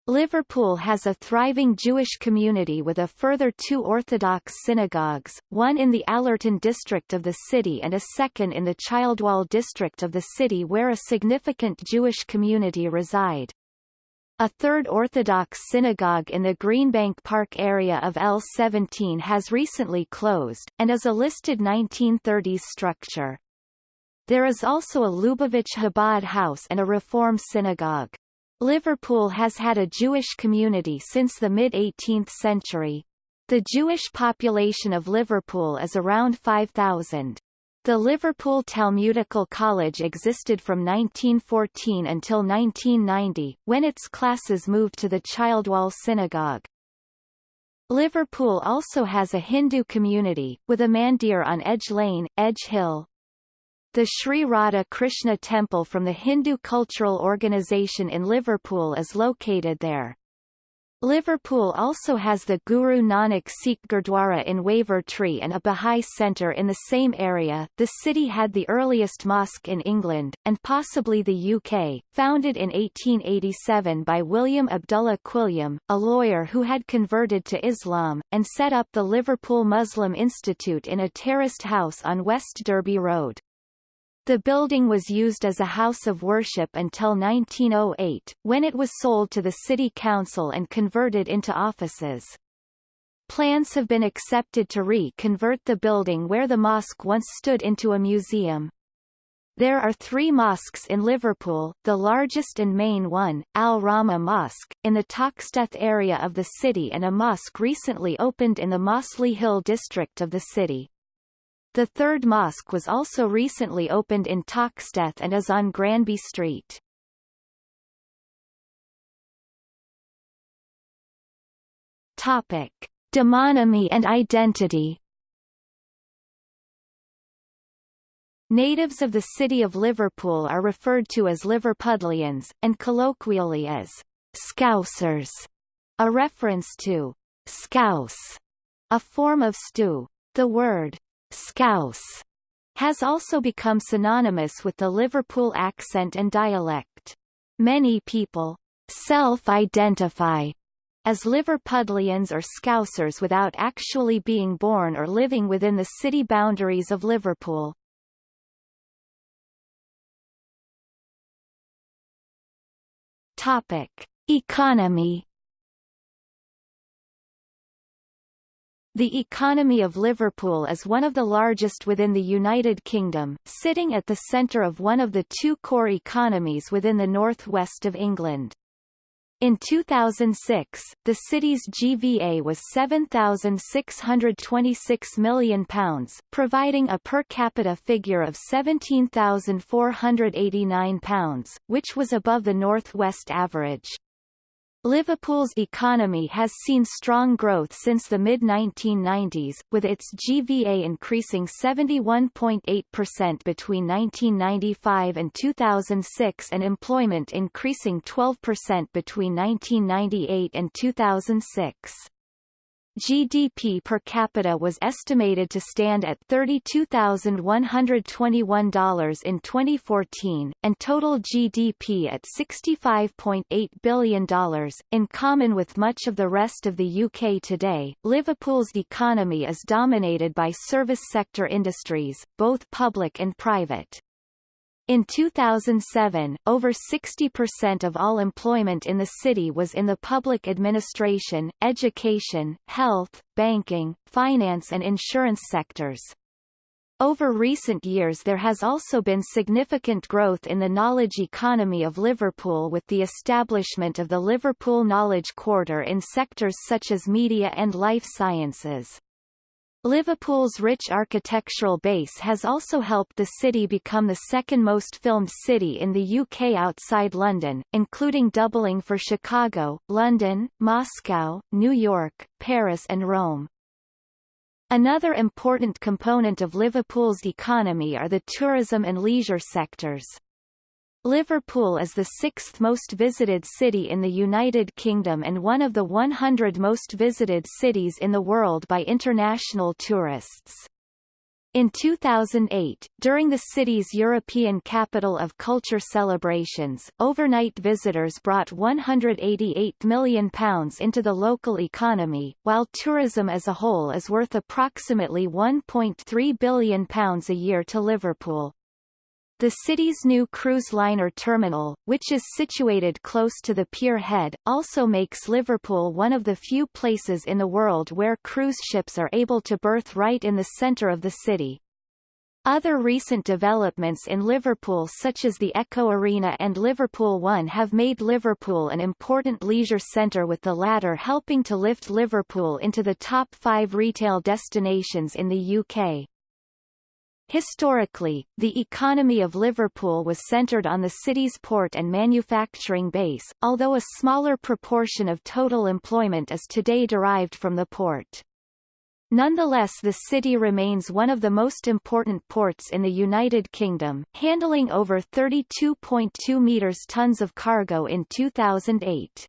Liverpool has a thriving Jewish community with a further two Orthodox synagogues, one in the Allerton district of the city and a second in the Childwall district of the city where a significant Jewish community reside. A third Orthodox synagogue in the Greenbank Park area of L17 has recently closed, and is a listed 1930s structure. There is also a Lubavitch Chabad house and a Reform synagogue. Liverpool has had a Jewish community since the mid-18th century. The Jewish population of Liverpool is around 5,000. The Liverpool Talmudical College existed from 1914 until 1990, when its classes moved to the Childwall Synagogue. Liverpool also has a Hindu community, with a mandir on Edge Lane, Edge Hill. The Sri Radha Krishna Temple from the Hindu Cultural Organisation in Liverpool is located there. Liverpool also has the Guru Nanak Sikh Gurdwara in Wavertree and a Bahá'í centre in the same area. The city had the earliest mosque in England, and possibly the UK, founded in 1887 by William Abdullah Quilliam, a lawyer who had converted to Islam, and set up the Liverpool Muslim Institute in a terraced house on West Derby Road. The building was used as a house of worship until 1908, when it was sold to the city council and converted into offices. Plans have been accepted to re-convert the building where the mosque once stood into a museum. There are three mosques in Liverpool, the largest and main one, Al Rahma Mosque, in the Toxteth area of the city and a mosque recently opened in the Mossley Hill district of the city. The third mosque was also recently opened in Toxteth and is on Granby Street. Topic: Demonymy and identity. Natives of the city of Liverpool are referred to as Liverpudlians, and colloquially as Scousers, a reference to scouse, a form of stew. The word Scouse has also become synonymous with the Liverpool accent and dialect. Many people self-identify as Liverpudlians or Scousers without actually being born or living within the city boundaries of Liverpool. Topic: Economy The economy of Liverpool is one of the largest within the United Kingdom, sitting at the centre of one of the two core economies within the northwest of England. In 2006, the city's GVA was £7,626 million, providing a per capita figure of £17,489, which was above the northwest average. Liverpool's economy has seen strong growth since the mid-1990s, with its GVA increasing 71.8% between 1995 and 2006 and employment increasing 12% between 1998 and 2006. GDP per capita was estimated to stand at $32,121 in 2014, and total GDP at $65.8 billion. In common with much of the rest of the UK today, Liverpool's economy is dominated by service sector industries, both public and private. In 2007, over 60% of all employment in the city was in the public administration, education, health, banking, finance and insurance sectors. Over recent years there has also been significant growth in the knowledge economy of Liverpool with the establishment of the Liverpool Knowledge Quarter in sectors such as media and life sciences. Liverpool's rich architectural base has also helped the city become the second most filmed city in the UK outside London, including doubling for Chicago, London, Moscow, New York, Paris and Rome. Another important component of Liverpool's economy are the tourism and leisure sectors. Liverpool is the sixth most visited city in the United Kingdom and one of the 100 most visited cities in the world by international tourists. In 2008, during the city's European Capital of Culture celebrations, overnight visitors brought £188 million into the local economy, while tourism as a whole is worth approximately £1.3 billion a year to Liverpool. The city's new cruise liner terminal, which is situated close to the pier head, also makes Liverpool one of the few places in the world where cruise ships are able to berth right in the centre of the city. Other recent developments in Liverpool such as the Echo Arena and Liverpool One have made Liverpool an important leisure centre with the latter helping to lift Liverpool into the top five retail destinations in the UK. Historically, the economy of Liverpool was centred on the city's port and manufacturing base, although a smaller proportion of total employment is today derived from the port. Nonetheless the city remains one of the most important ports in the United Kingdom, handling over 32.2 meters tons of cargo in 2008.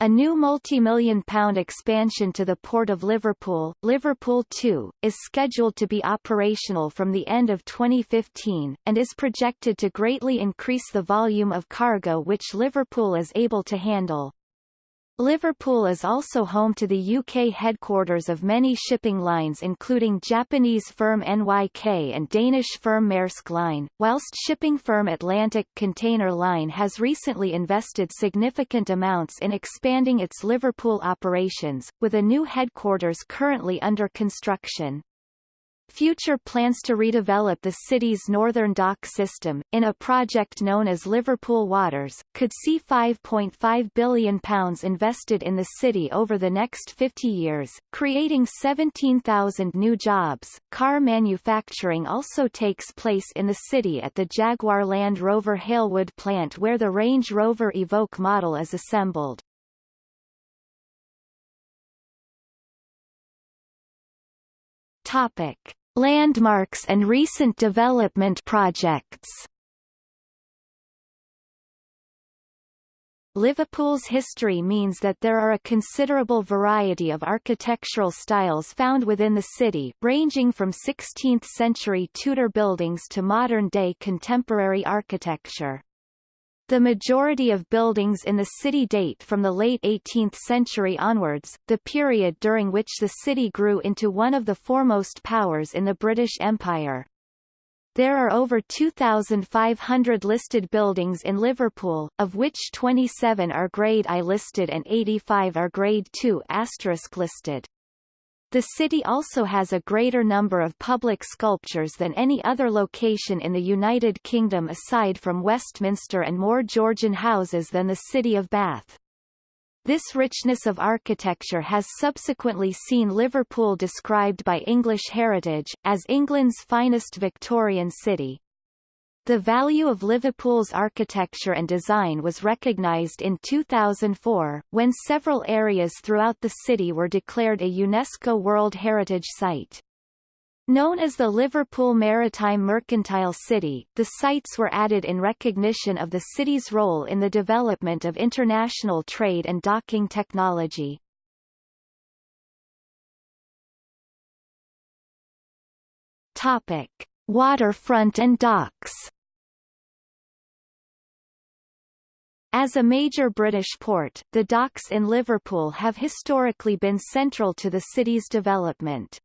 A new multi-million pound expansion to the Port of Liverpool, Liverpool 2, is scheduled to be operational from the end of 2015, and is projected to greatly increase the volume of cargo which Liverpool is able to handle. Liverpool is also home to the UK headquarters of many shipping lines including Japanese firm NYK and Danish firm Maersk Line, whilst shipping firm Atlantic Container Line has recently invested significant amounts in expanding its Liverpool operations, with a new headquarters currently under construction. Future plans to redevelop the city's northern dock system, in a project known as Liverpool Waters, could see £5.5 billion invested in the city over the next 50 years, creating 17,000 new jobs. Car manufacturing also takes place in the city at the Jaguar Land Rover Halewood plant where the Range Rover Evoque model is assembled. Topic: Landmarks and recent development projects. Liverpool's history means that there are a considerable variety of architectural styles found within the city, ranging from 16th-century Tudor buildings to modern-day contemporary architecture. The majority of buildings in the city date from the late 18th century onwards, the period during which the city grew into one of the foremost powers in the British Empire. There are over 2,500 listed buildings in Liverpool, of which 27 are Grade I listed and 85 are Grade II listed. The city also has a greater number of public sculptures than any other location in the United Kingdom aside from Westminster and more Georgian houses than the city of Bath. This richness of architecture has subsequently seen Liverpool described by English Heritage, as England's finest Victorian city. The value of Liverpool's architecture and design was recognised in 2004, when several areas throughout the city were declared a UNESCO World Heritage Site. Known as the Liverpool Maritime Mercantile City, the sites were added in recognition of the city's role in the development of international trade and docking technology. Topic. Waterfront and docks As a major British port, the docks in Liverpool have historically been central to the city's development.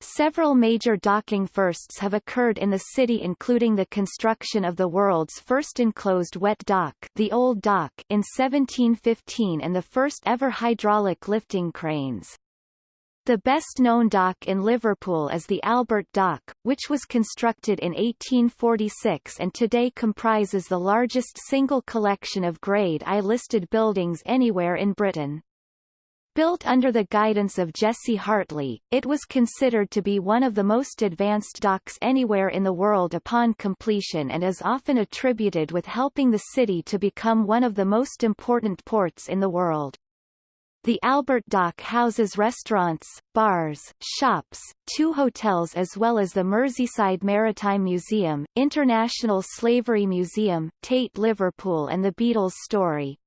Several major docking firsts have occurred in the city including the construction of the world's first enclosed wet dock the Old Dock in 1715 and the first ever hydraulic lifting cranes. The best-known dock in Liverpool is the Albert Dock, which was constructed in 1846 and today comprises the largest single collection of Grade I listed buildings anywhere in Britain. Built under the guidance of Jesse Hartley, it was considered to be one of the most advanced docks anywhere in the world upon completion and is often attributed with helping the city to become one of the most important ports in the world. The Albert Dock houses restaurants, bars, shops, two hotels as well as the Merseyside Maritime Museum, International Slavery Museum, Tate Liverpool and the Beatles Story.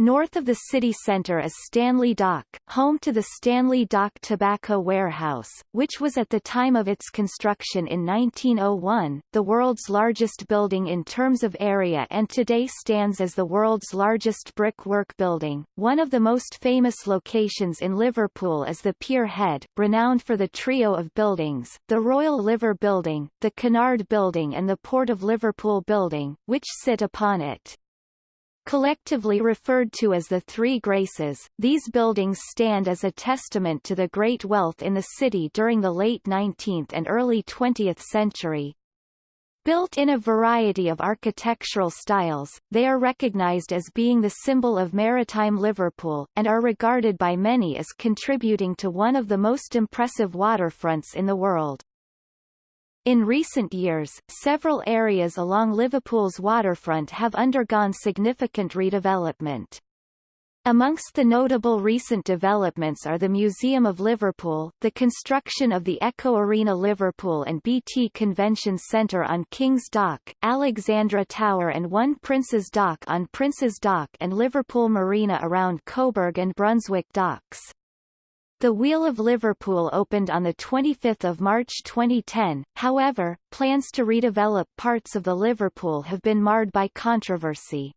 North of the city centre is Stanley Dock, home to the Stanley Dock Tobacco Warehouse, which was at the time of its construction in 1901, the world's largest building in terms of area and today stands as the world's largest brickwork building. One of the most famous locations in Liverpool is the Pier Head, renowned for the trio of buildings, the Royal Liver Building, the Cunard Building and the Port of Liverpool Building, which sit upon it. Collectively referred to as the Three Graces, these buildings stand as a testament to the great wealth in the city during the late 19th and early 20th century. Built in a variety of architectural styles, they are recognized as being the symbol of maritime Liverpool, and are regarded by many as contributing to one of the most impressive waterfronts in the world. In recent years, several areas along Liverpool's waterfront have undergone significant redevelopment. Amongst the notable recent developments are the Museum of Liverpool, the construction of the Echo Arena Liverpool and BT Convention Centre on King's Dock, Alexandra Tower and One Prince's Dock on Prince's Dock and Liverpool Marina around Coburg and Brunswick Docks. The Wheel of Liverpool opened on 25 March 2010, however, plans to redevelop parts of the Liverpool have been marred by controversy.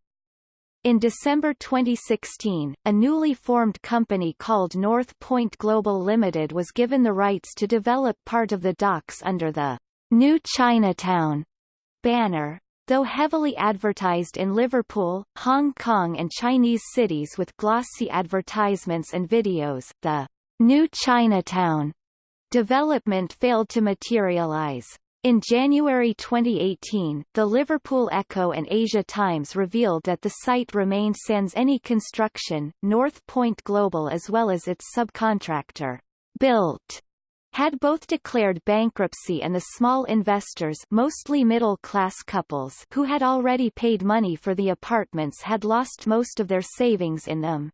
In December 2016, a newly formed company called North Point Global Limited was given the rights to develop part of the docks under the New Chinatown banner. Though heavily advertised in Liverpool, Hong Kong and Chinese cities with glossy advertisements and videos, the New Chinatown development failed to materialize. In January 2018, the Liverpool Echo and Asia Times revealed that the site remained sans any construction. North Point Global as well as its subcontractor, Built, had both declared bankruptcy and the small investors mostly middle-class couples who had already paid money for the apartments had lost most of their savings in them.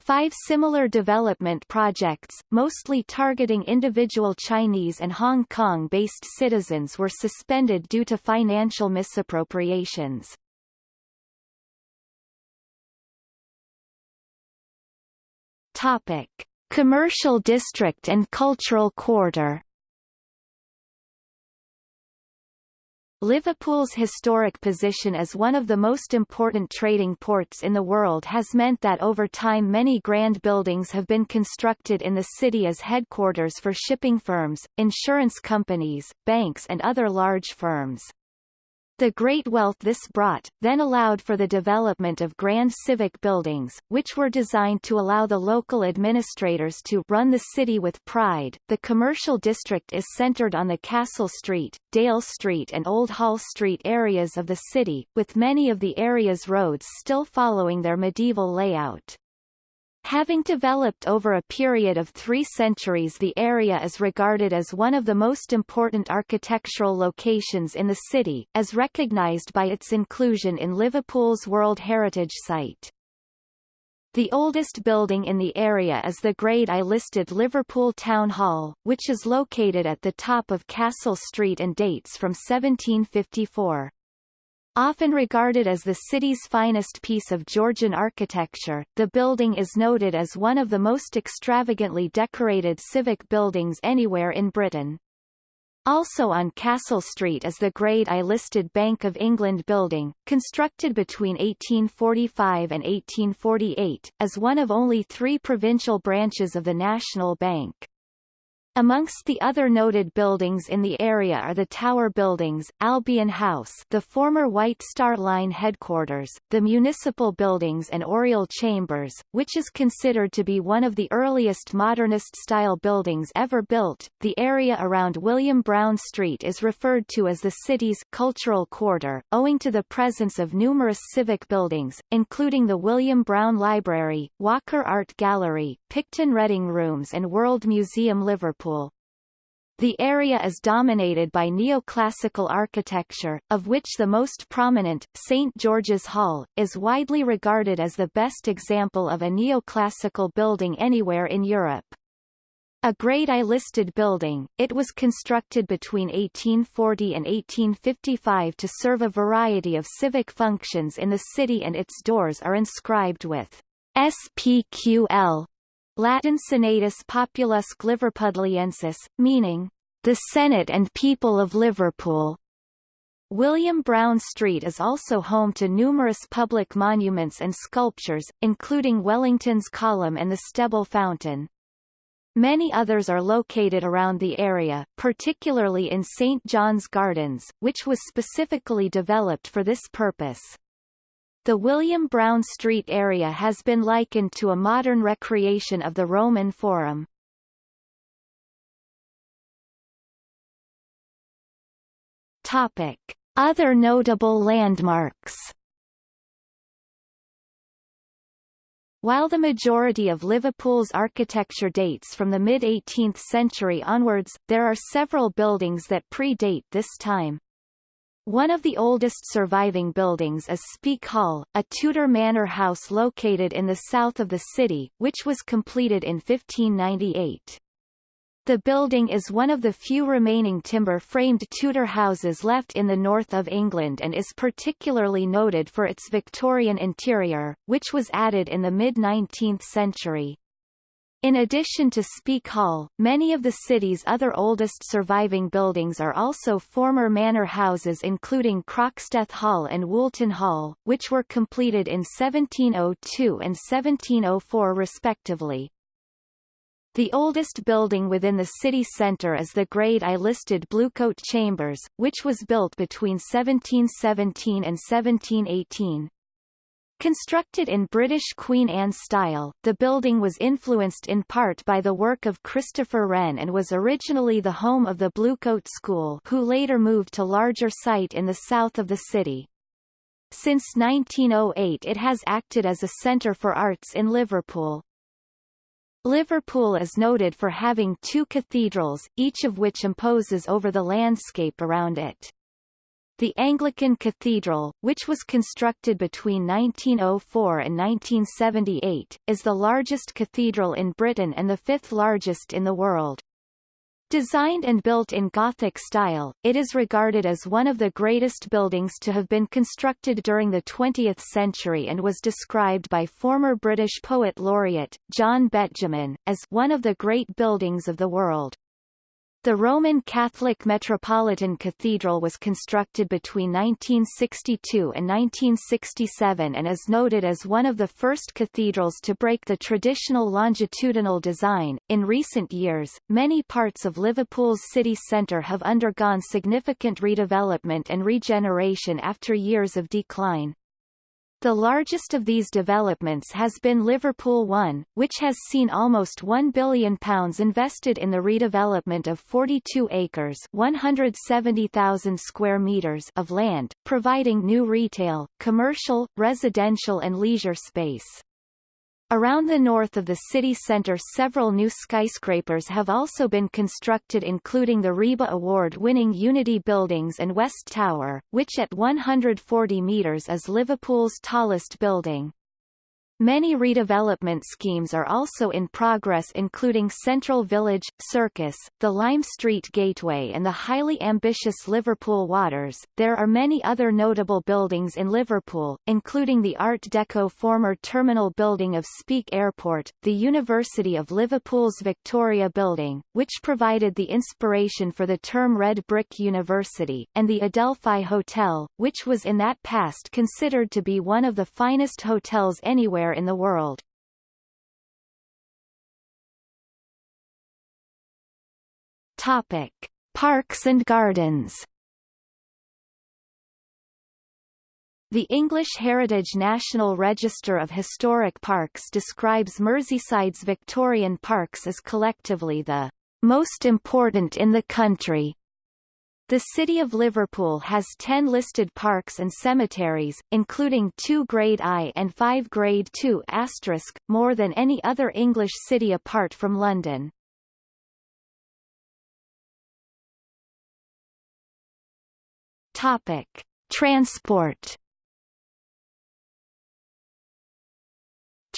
Five similar development projects, mostly targeting individual Chinese and Hong Kong-based citizens were suspended due to financial misappropriations. Topic. Commercial district and cultural quarter Liverpool's historic position as one of the most important trading ports in the world has meant that over time many grand buildings have been constructed in the city as headquarters for shipping firms, insurance companies, banks and other large firms. The great wealth this brought, then allowed for the development of grand civic buildings, which were designed to allow the local administrators to run the city with pride. The commercial district is centered on the Castle Street, Dale Street and Old Hall Street areas of the city, with many of the area's roads still following their medieval layout. Having developed over a period of three centuries the area is regarded as one of the most important architectural locations in the city, as recognized by its inclusion in Liverpool's World Heritage Site. The oldest building in the area is the Grade I listed Liverpool Town Hall, which is located at the top of Castle Street and dates from 1754. Often regarded as the city's finest piece of Georgian architecture, the building is noted as one of the most extravagantly decorated civic buildings anywhere in Britain. Also on Castle Street is the Grade I listed Bank of England building, constructed between 1845 and 1848, as one of only three provincial branches of the National Bank. Amongst the other noted buildings in the area are the Tower Buildings, Albion House the former White Star Line headquarters, the Municipal Buildings and Oriel Chambers, which is considered to be one of the earliest modernist-style buildings ever built. The area around William Brown Street is referred to as the city's cultural quarter, owing to the presence of numerous civic buildings, including the William Brown Library, Walker Art Gallery, Picton Reading Rooms and World Museum Liverpool Liverpool. The area is dominated by neoclassical architecture, of which the most prominent, St. George's Hall, is widely regarded as the best example of a neoclassical building anywhere in Europe. A Grade I listed building, it was constructed between 1840 and 1855 to serve a variety of civic functions in the city and its doors are inscribed with SPQL, Latin Senatus Populusque Liverpudliensis, meaning, the Senate and People of Liverpool. William Brown Street is also home to numerous public monuments and sculptures, including Wellington's Column and the Steble Fountain. Many others are located around the area, particularly in St. John's Gardens, which was specifically developed for this purpose. The William Brown Street area has been likened to a modern recreation of the Roman Forum. Topic. Other notable landmarks While the majority of Liverpool's architecture dates from the mid-18th century onwards, there are several buildings that predate this time. One of the oldest surviving buildings is Speke Hall, a Tudor manor house located in the south of the city, which was completed in 1598. The building is one of the few remaining timber-framed Tudor houses left in the north of England and is particularly noted for its Victorian interior, which was added in the mid-19th century. In addition to Speke Hall, many of the city's other oldest surviving buildings are also former manor houses including Croxteth Hall and Woolton Hall, which were completed in 1702 and 1704 respectively. The oldest building within the city centre is the grade I listed Bluecoat Chambers, which was built between 1717 and 1718. Constructed in British Queen Anne style, the building was influenced in part by the work of Christopher Wren and was originally the home of the Bluecoat School who later moved to larger site in the south of the city. Since 1908 it has acted as a centre for arts in Liverpool. Liverpool is noted for having two cathedrals, each of which imposes over the landscape around it. The Anglican Cathedral, which was constructed between 1904 and 1978, is the largest cathedral in Britain and the fifth largest in the world. Designed and built in Gothic style, it is regarded as one of the greatest buildings to have been constructed during the 20th century and was described by former British poet laureate, John Betjeman, as one of the great buildings of the world. The Roman Catholic Metropolitan Cathedral was constructed between 1962 and 1967 and is noted as one of the first cathedrals to break the traditional longitudinal design. In recent years, many parts of Liverpool's city centre have undergone significant redevelopment and regeneration after years of decline. The largest of these developments has been Liverpool One, which has seen almost £1 billion invested in the redevelopment of 42 acres 170,000 square meters of land, providing new retail, commercial, residential and leisure space. Around the north of the city centre several new skyscrapers have also been constructed including the RIBA award-winning Unity Buildings and West Tower, which at 140 metres is Liverpool's tallest building. Many redevelopment schemes are also in progress including Central Village, Circus, the Lime Street Gateway and the highly ambitious Liverpool Waters. There are many other notable buildings in Liverpool, including the Art Deco former terminal building of Speke Airport, the University of Liverpool's Victoria Building, which provided the inspiration for the term Red Brick University, and the Adelphi Hotel, which was in that past considered to be one of the finest hotels anywhere in the world. Topic: Parks and gardens. The English Heritage National Register of Historic Parks describes Merseyside's Victorian parks as collectively the most important in the country. The City of Liverpool has 10 listed parks and cemeteries, including two Grade I and five Grade II asterisk, more than any other English city apart from London. Topic. Transport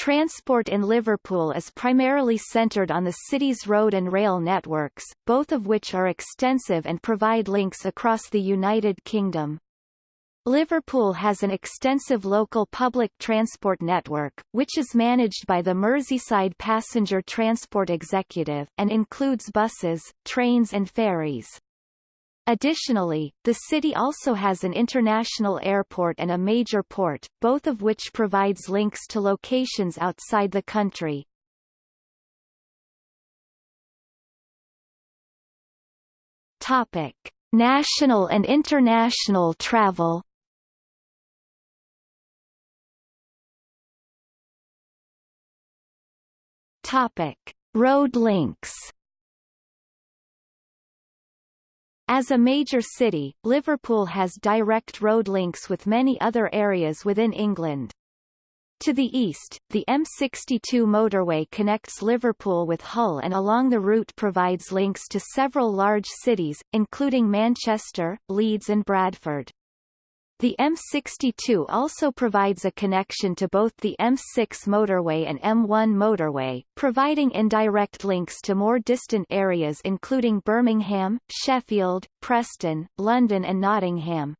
Transport in Liverpool is primarily centred on the city's road and rail networks, both of which are extensive and provide links across the United Kingdom. Liverpool has an extensive local public transport network, which is managed by the Merseyside Passenger Transport Executive, and includes buses, trains and ferries. Additionally, the city also has an international airport and a major port, both of which provides links to locations outside the country. Topic: National and international travel. Topic: Road links. As a major city, Liverpool has direct road links with many other areas within England. To the east, the M62 motorway connects Liverpool with Hull and along the route provides links to several large cities, including Manchester, Leeds and Bradford. The M62 also provides a connection to both the M6 motorway and M1 motorway, providing indirect links to more distant areas including Birmingham, Sheffield, Preston, London and Nottingham.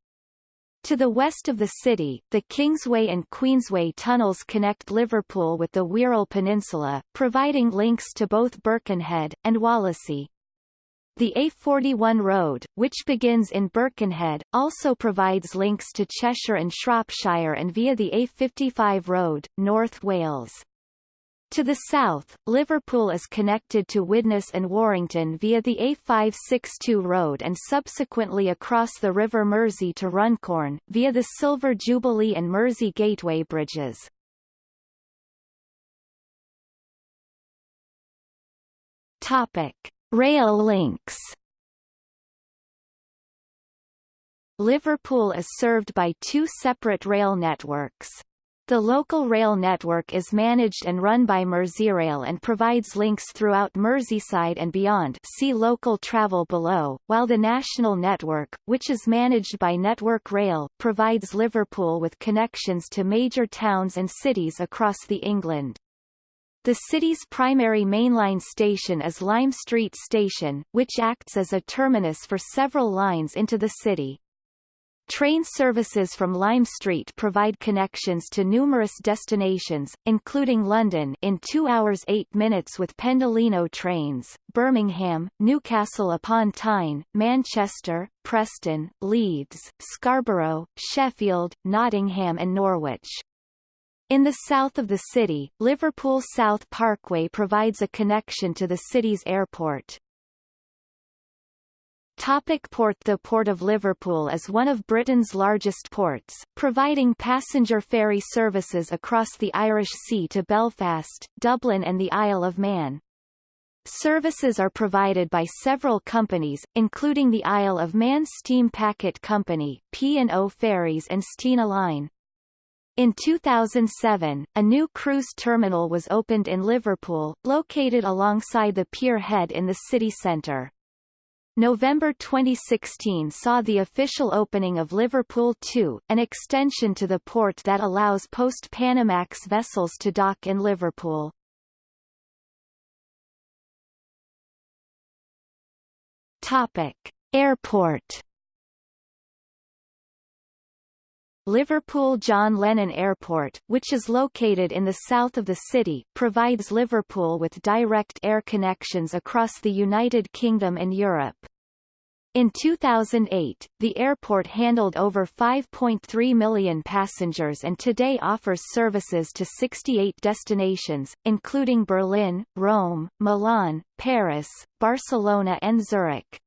To the west of the city, the Kingsway and Queensway tunnels connect Liverpool with the Wirral Peninsula, providing links to both Birkenhead, and Wallasey. The A41 road, which begins in Birkenhead, also provides links to Cheshire and Shropshire and via the A55 road, North Wales. To the south, Liverpool is connected to Widnes and Warrington via the A562 road and subsequently across the River Mersey to Runcorn, via the Silver Jubilee and Mersey Gateway bridges. Topic. Rail links Liverpool is served by two separate rail networks. The local rail network is managed and run by Merseyrail and provides links throughout Merseyside and beyond see local travel below, while the national network, which is managed by Network Rail, provides Liverpool with connections to major towns and cities across the England. The city's primary mainline station is Lime Street Station, which acts as a terminus for several lines into the city. Train services from Lime Street provide connections to numerous destinations, including London in 2 hours 8 minutes with Pendolino trains, Birmingham, Newcastle upon Tyne, Manchester, Preston, Leeds, Scarborough, Sheffield, Nottingham and Norwich. In the south of the city, Liverpool South Parkway provides a connection to the city's airport. Topic port The Port of Liverpool is one of Britain's largest ports, providing passenger ferry services across the Irish Sea to Belfast, Dublin and the Isle of Man. Services are provided by several companies, including the Isle of Man Steam Packet Company, P&O Ferries and Stena Line. In 2007, a new cruise terminal was opened in Liverpool, located alongside the pier head in the city centre. November 2016 saw the official opening of Liverpool 2, an extension to the port that allows post-Panamax vessels to dock in Liverpool. Topic: Airport Liverpool John Lennon Airport, which is located in the south of the city, provides Liverpool with direct air connections across the United Kingdom and Europe. In 2008, the airport handled over 5.3 million passengers and today offers services to 68 destinations, including Berlin, Rome, Milan, Paris, Barcelona and Zurich.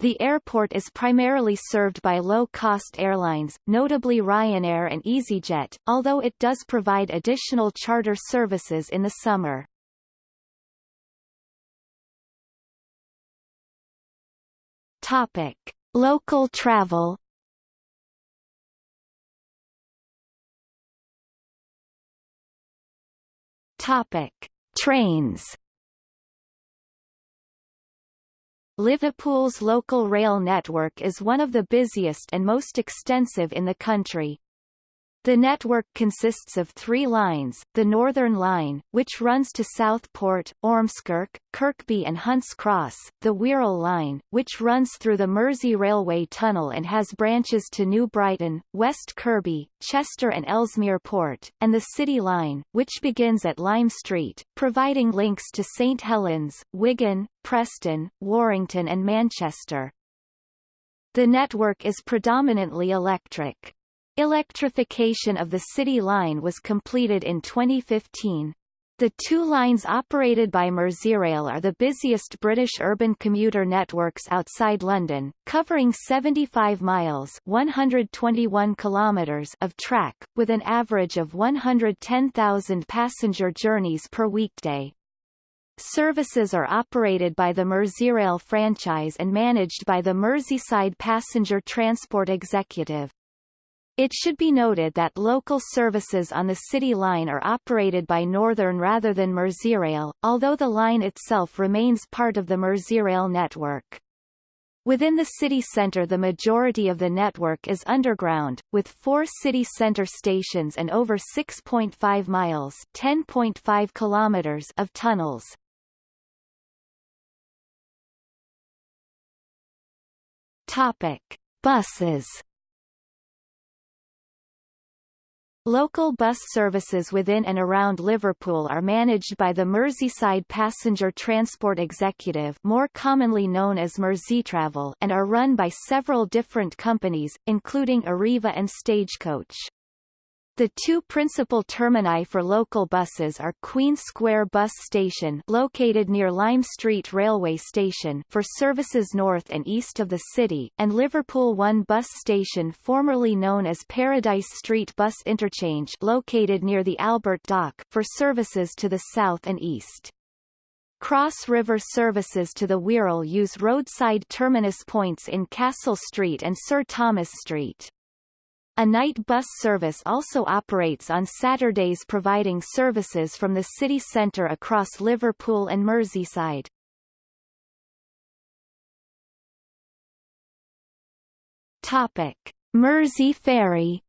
The airport is primarily served by low-cost airlines, notably Ryanair and EasyJet, although it does provide additional charter services in the summer. Topic: Local travel. Topic: Trains. Liverpool's local rail network is one of the busiest and most extensive in the country. The network consists of three lines, the Northern Line, which runs to Southport, Ormskirk, Kirkby and Hunts Cross, the Wirral Line, which runs through the Mersey Railway Tunnel and has branches to New Brighton, West Kirby, Chester and Ellesmere Port, and the City Line, which begins at Lime Street, providing links to St Helens, Wigan, Preston, Warrington and Manchester. The network is predominantly electric. Electrification of the City Line was completed in 2015. The two lines operated by Merseyrail are the busiest British urban commuter networks outside London, covering 75 miles 121 kilometers of track, with an average of 110,000 passenger journeys per weekday. Services are operated by the Merseyrail franchise and managed by the Merseyside Passenger Transport Executive. It should be noted that local services on the City Line are operated by Northern rather than Merseyrail, although the line itself remains part of the Merseyrail network. Within the city centre the majority of the network is underground, with four city centre stations and over 6.5 miles 10.5 kilometers of tunnels. Topic. Buses Local bus services within and around Liverpool are managed by the Merseyside Passenger Transport Executive more commonly known as Merseytravel and are run by several different companies, including Arriva and Stagecoach. The two principal termini for local buses are Queen Square Bus Station located near Lime Street Railway Station for services north and east of the city, and Liverpool One Bus Station formerly known as Paradise Street Bus Interchange located near the Albert Dock for services to the south and east. Cross River services to the Wirral use roadside terminus points in Castle Street and Sir Thomas Street. A night bus service also operates on Saturdays providing services from the city centre across Liverpool and Merseyside. Topic. Mersey Ferry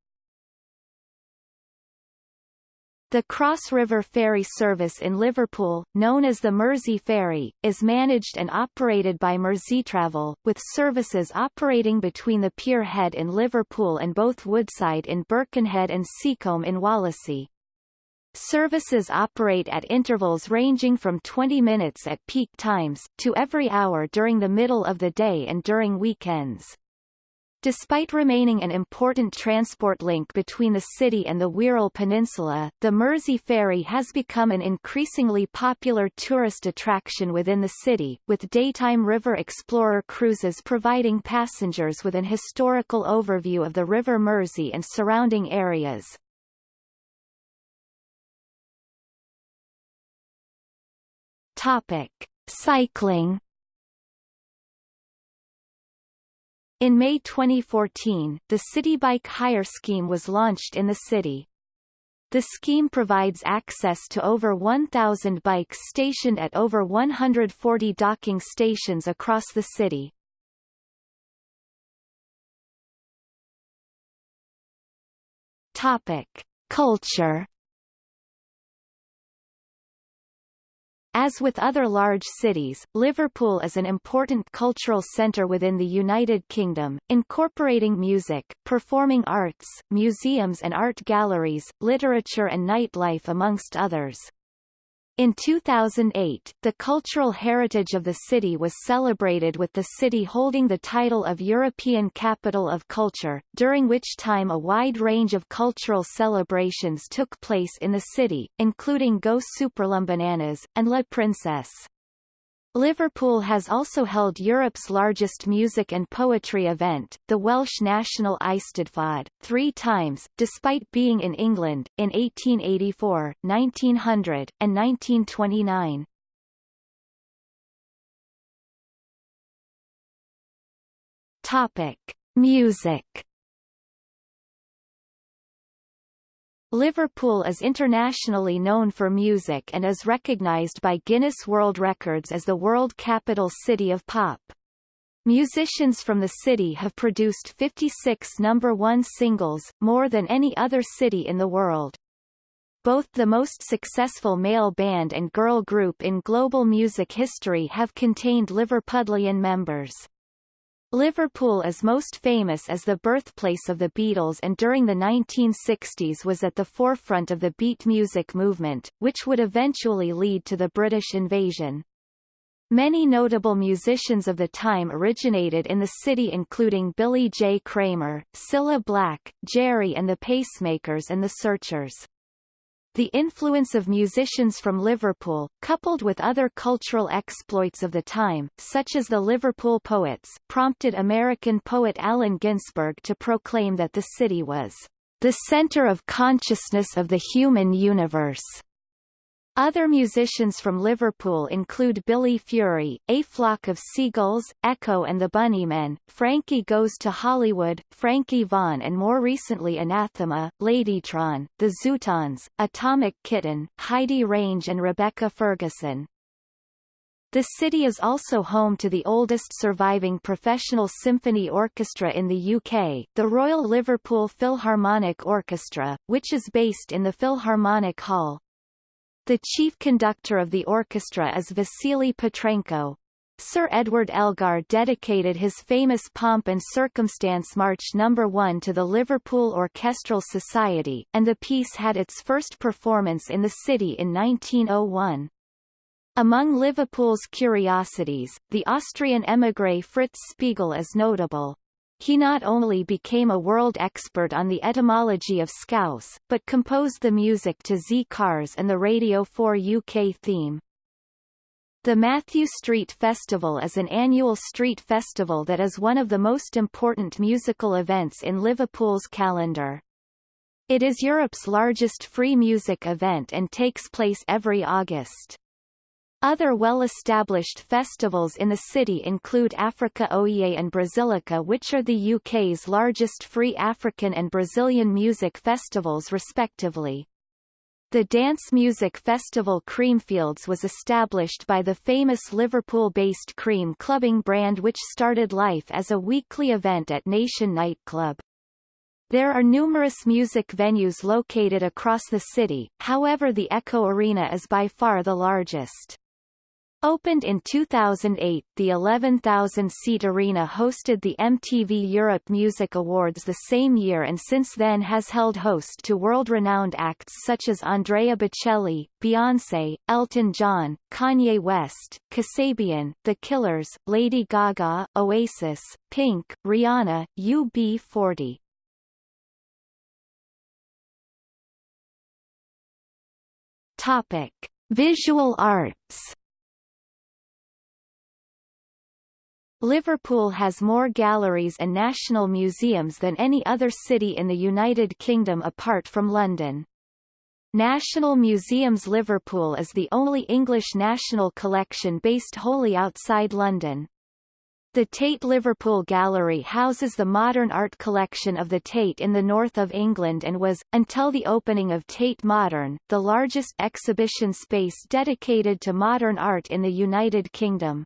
The Cross River Ferry service in Liverpool, known as the Mersey Ferry, is managed and operated by Merseytravel, with services operating between the Pier Head in Liverpool and both Woodside in Birkenhead and Seacombe in Wallasey. Services operate at intervals ranging from 20 minutes at peak times, to every hour during the middle of the day and during weekends. Despite remaining an important transport link between the city and the Wirral Peninsula, the Mersey Ferry has become an increasingly popular tourist attraction within the city, with daytime River Explorer cruises providing passengers with an historical overview of the River Mersey and surrounding areas. Topic. Cycling In May 2014, the City Bike Hire Scheme was launched in the city. The scheme provides access to over 1,000 bikes stationed at over 140 docking stations across the city. Topic. Culture As with other large cities, Liverpool is an important cultural centre within the United Kingdom, incorporating music, performing arts, museums and art galleries, literature and nightlife amongst others. In 2008, the cultural heritage of the city was celebrated with the city holding the title of European Capital of Culture, during which time a wide range of cultural celebrations took place in the city, including Go Superlambananas, and La Princesse. Liverpool has also held Europe's largest music and poetry event, the Welsh National Eisteddfod, three times, despite being in England, in 1884, 1900, and 1929. Topic. Music Liverpool is internationally known for music and is recognized by Guinness World Records as the world capital city of pop. Musicians from the city have produced 56 number one singles, more than any other city in the world. Both the most successful male band and girl group in global music history have contained Liverpudlian members. Liverpool is most famous as the birthplace of the Beatles and during the 1960s was at the forefront of the beat music movement, which would eventually lead to the British invasion. Many notable musicians of the time originated in the city including Billy J. Kramer, Cilla Black, Gerry and the Pacemakers and the Searchers. The influence of musicians from Liverpool, coupled with other cultural exploits of the time, such as the Liverpool Poets, prompted American poet Allen Ginsberg to proclaim that the city was the center of consciousness of the human universe. Other musicians from Liverpool include Billy Fury, A Flock of Seagulls, Echo and the Bunnymen, Frankie Goes to Hollywood, Frankie Vaughan and more recently Anathema, Ladytron, The Zutons, Atomic Kitten, Heidi Range and Rebecca Ferguson. The city is also home to the oldest surviving professional symphony orchestra in the UK, the Royal Liverpool Philharmonic Orchestra, which is based in the Philharmonic Hall. The chief conductor of the orchestra is Vasily Petrenko. Sir Edward Elgar dedicated his famous Pomp and Circumstance March No. 1 to the Liverpool Orchestral Society, and the piece had its first performance in the city in 1901. Among Liverpool's curiosities, the Austrian émigré Fritz Spiegel is notable. He not only became a world expert on the etymology of scouse, but composed the music to Z Cars and the Radio 4 UK theme. The Mathew Street Festival is an annual street festival that is one of the most important musical events in Liverpool's calendar. It is Europe's largest free music event and takes place every August. Other well-established festivals in the city include Africa Oye and Brazilica which are the UK's largest free African and Brazilian music festivals respectively. The dance music festival Creamfields was established by the famous Liverpool-based Cream clubbing brand which started life as a weekly event at Nation nightclub. There are numerous music venues located across the city, however the Echo Arena is by far the largest. Opened in 2008, the 11,000-seat arena hosted the MTV Europe Music Awards the same year and since then has held host to world-renowned acts such as Andrea Bocelli, Beyoncé, Elton John, Kanye West, Kasabian, The Killers, Lady Gaga, Oasis, Pink, Rihanna, UB40. Topic: Visual arts Liverpool has more galleries and national museums than any other city in the United Kingdom apart from London. National Museums Liverpool is the only English national collection based wholly outside London. The Tate Liverpool Gallery houses the modern art collection of the Tate in the north of England and was, until the opening of Tate Modern, the largest exhibition space dedicated to modern art in the United Kingdom.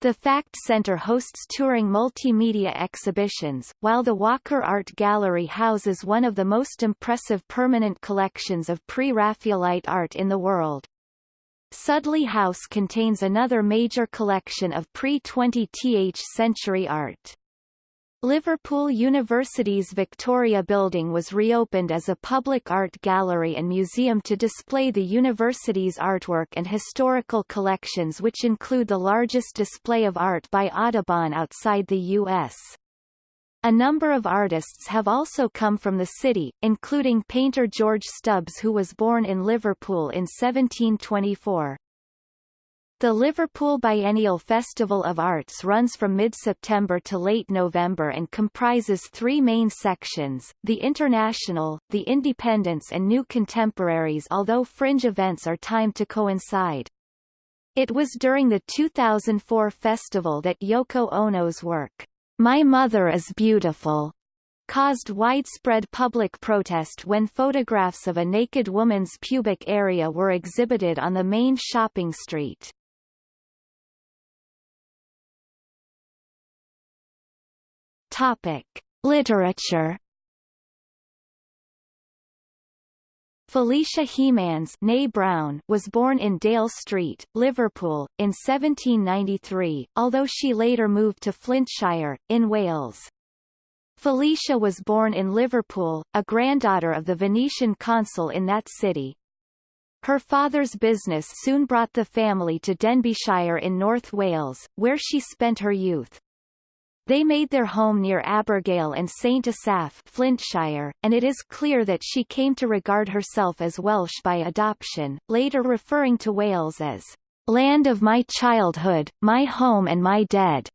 The Fact Centre hosts touring multimedia exhibitions, while the Walker Art Gallery houses one of the most impressive permanent collections of pre-Raphaelite art in the world. Sudley House contains another major collection of pre-20th century art. Liverpool University's Victoria Building was reopened as a public art gallery and museum to display the university's artwork and historical collections which include the largest display of art by Audubon outside the U.S. A number of artists have also come from the city, including painter George Stubbs who was born in Liverpool in 1724. The Liverpool Biennial Festival of Arts runs from mid-September to late November and comprises three main sections, the International, the Independents and New Contemporaries although fringe events are timed to coincide. It was during the 2004 festival that Yoko Ono's work, My Mother is Beautiful, caused widespread public protest when photographs of a naked woman's pubic area were exhibited on the main shopping street. Topic: Literature Felicia Hemans Brown was born in Dale Street, Liverpool, in 1793, although she later moved to Flintshire, in Wales. Felicia was born in Liverpool, a granddaughter of the Venetian consul in that city. Her father's business soon brought the family to Denbighshire in North Wales, where she spent her youth. They made their home near Abergele and St Asaph Flintshire, and it is clear that she came to regard herself as Welsh by adoption, later referring to Wales as land of my childhood, my home and my dead.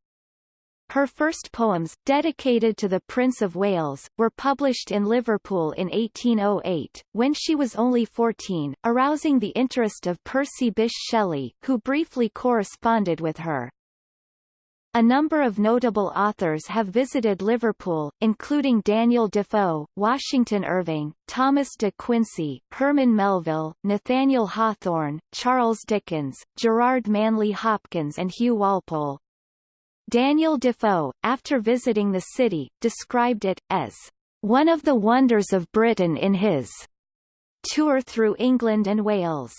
Her first poems, dedicated to the Prince of Wales, were published in Liverpool in 1808, when she was only 14, arousing the interest of Percy Bysshe Shelley, who briefly corresponded with her. A number of notable authors have visited Liverpool, including Daniel Defoe, Washington Irving, Thomas de Quincey, Herman Melville, Nathaniel Hawthorne, Charles Dickens, Gerard Manley Hopkins and Hugh Walpole. Daniel Defoe, after visiting the city, described it, as one of the wonders of Britain in his tour through England and Wales.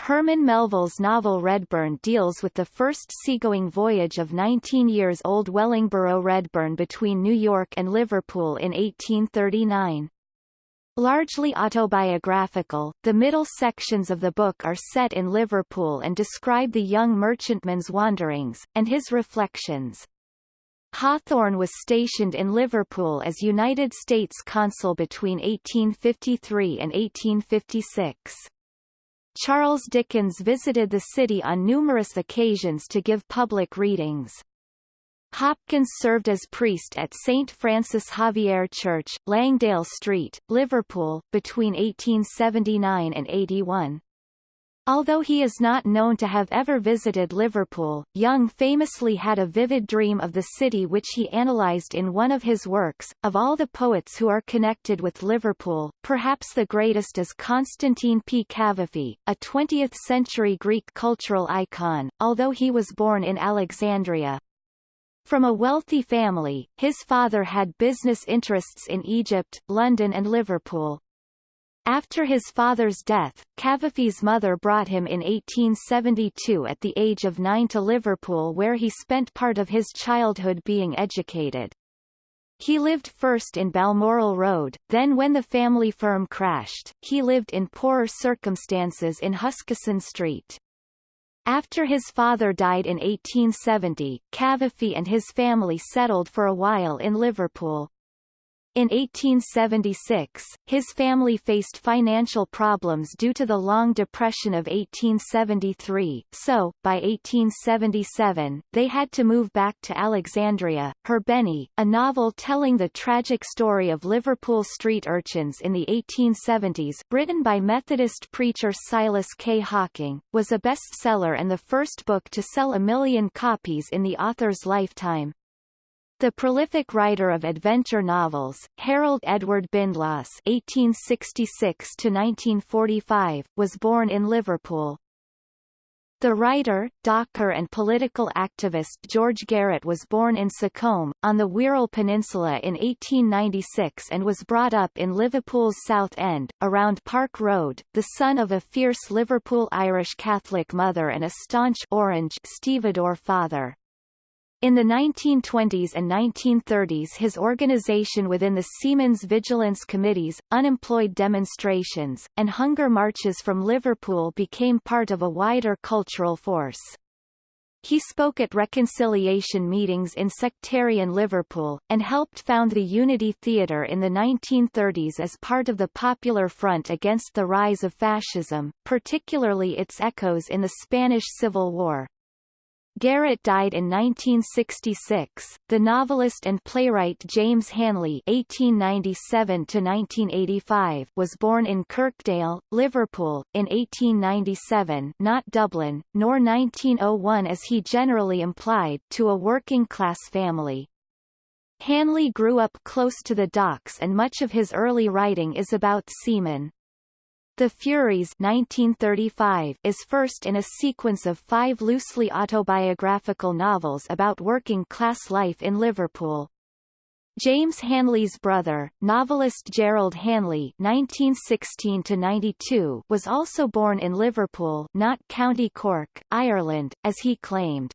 Herman Melville's novel Redburn deals with the first seagoing voyage of 19-years-old Wellingborough Redburn between New York and Liverpool in 1839. Largely autobiographical, the middle sections of the book are set in Liverpool and describe the young merchantman's wanderings, and his reflections. Hawthorne was stationed in Liverpool as United States consul between 1853 and 1856. Charles Dickens visited the city on numerous occasions to give public readings. Hopkins served as priest at St. Francis Xavier Church, Langdale Street, Liverpool, between 1879 and 81. Although he is not known to have ever visited Liverpool, Jung famously had a vivid dream of the city which he analysed in one of his works. Of all the poets who are connected with Liverpool, perhaps the greatest is Constantine P. Cavafy, a 20th-century Greek cultural icon, although he was born in Alexandria. From a wealthy family, his father had business interests in Egypt, London and Liverpool. After his father's death, Cavafy's mother brought him in 1872 at the age of nine to Liverpool where he spent part of his childhood being educated. He lived first in Balmoral Road, then when the family firm crashed, he lived in poorer circumstances in Huskisson Street. After his father died in 1870, Cavafy and his family settled for a while in Liverpool. In 1876, his family faced financial problems due to the Long Depression of 1873, so, by 1877, they had to move back to Alexandria. Her Benny, a novel telling the tragic story of Liverpool street urchins in the 1870s written by Methodist preacher Silas K. Hocking, was a bestseller and the first book to sell a million copies in the author's lifetime. The prolific writer of adventure novels, Harold Edward Bindloss (1866–1945), was born in Liverpool. The writer, docker and political activist George Garrett was born in Seacombe, on the Wirral Peninsula in 1896 and was brought up in Liverpool's South End, around Park Road, the son of a fierce Liverpool Irish Catholic mother and a staunch Orange stevedore father. In the 1920s and 1930s his organization within the Seamen's Vigilance Committees, unemployed demonstrations, and hunger marches from Liverpool became part of a wider cultural force. He spoke at reconciliation meetings in sectarian Liverpool, and helped found the Unity Theatre in the 1930s as part of the Popular Front against the rise of fascism, particularly its echoes in the Spanish Civil War. Garrett died in 1966. The novelist and playwright James Hanley (1897–1985) was born in Kirkdale, Liverpool, in 1897, not Dublin, nor 1901 as he generally implied, to a working-class family. Hanley grew up close to the docks and much of his early writing is about seamen. The Furies 1935 is first in a sequence of five loosely autobiographical novels about working-class life in Liverpool. James Hanley's brother, novelist Gerald Hanley (1916–92), was also born in Liverpool, not County Cork, Ireland, as he claimed.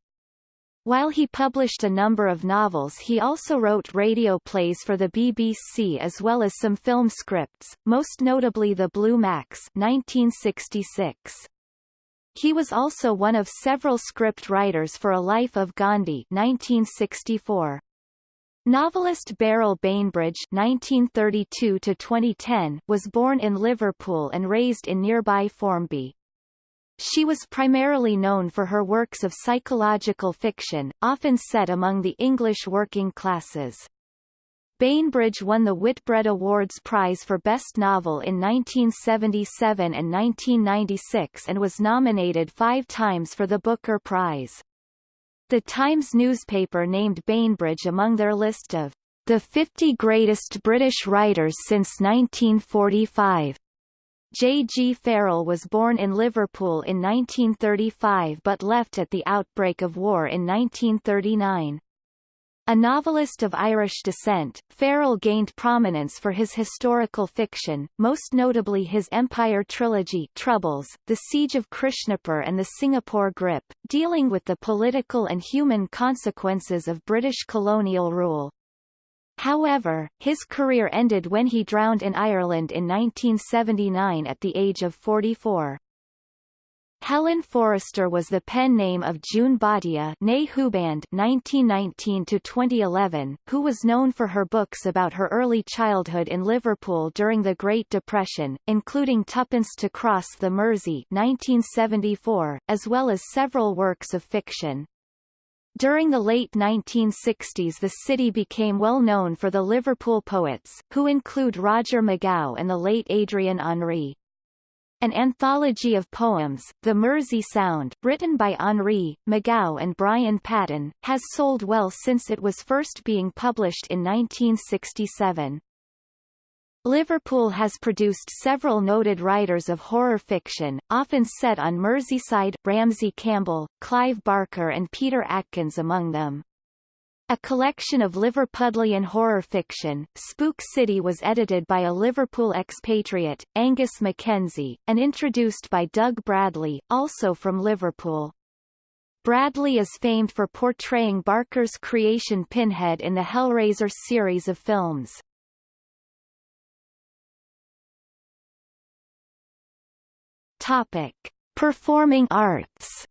While he published a number of novels he also wrote radio plays for the BBC as well as some film scripts, most notably The Blue Max 1966. He was also one of several script writers for A Life of Gandhi 1964. Novelist Beryl Bainbridge (1932–2010) was born in Liverpool and raised in nearby Formby. She was primarily known for her works of psychological fiction, often set among the English working classes. Bainbridge won the Whitbread Awards Prize for Best Novel in 1977 and 1996 and was nominated five times for the Booker Prize. The Times newspaper named Bainbridge among their list of the 50 greatest British writers since 1945. J. G. Farrell was born in Liverpool in 1935 but left at the outbreak of war in 1939. A novelist of Irish descent, Farrell gained prominence for his historical fiction, most notably his Empire trilogy Troubles, The Siege of Krishnapur and The Singapore Grip, dealing with the political and human consequences of British colonial rule. However, his career ended when he drowned in Ireland in 1979 at the age of 44. Helen Forrester was the pen name of June née (1919–2011), who was known for her books about her early childhood in Liverpool during the Great Depression, including Tuppence to Cross the Mersey (1974), as well as several works of fiction. During the late 1960s the city became well known for the Liverpool poets, who include Roger McGough and the late Adrian Henri. An anthology of poems, The Mersey Sound, written by Henri, McGough and Brian Patten, has sold well since it was first being published in 1967. Liverpool has produced several noted writers of horror fiction, often set on Merseyside, Ramsey Campbell, Clive Barker and Peter Atkins among them. A collection of Liverpudlian horror fiction, Spook City was edited by a Liverpool expatriate, Angus Mackenzie, and introduced by Doug Bradley, also from Liverpool. Bradley is famed for portraying Barker's creation Pinhead in the Hellraiser series of films. Topic: Performing arts.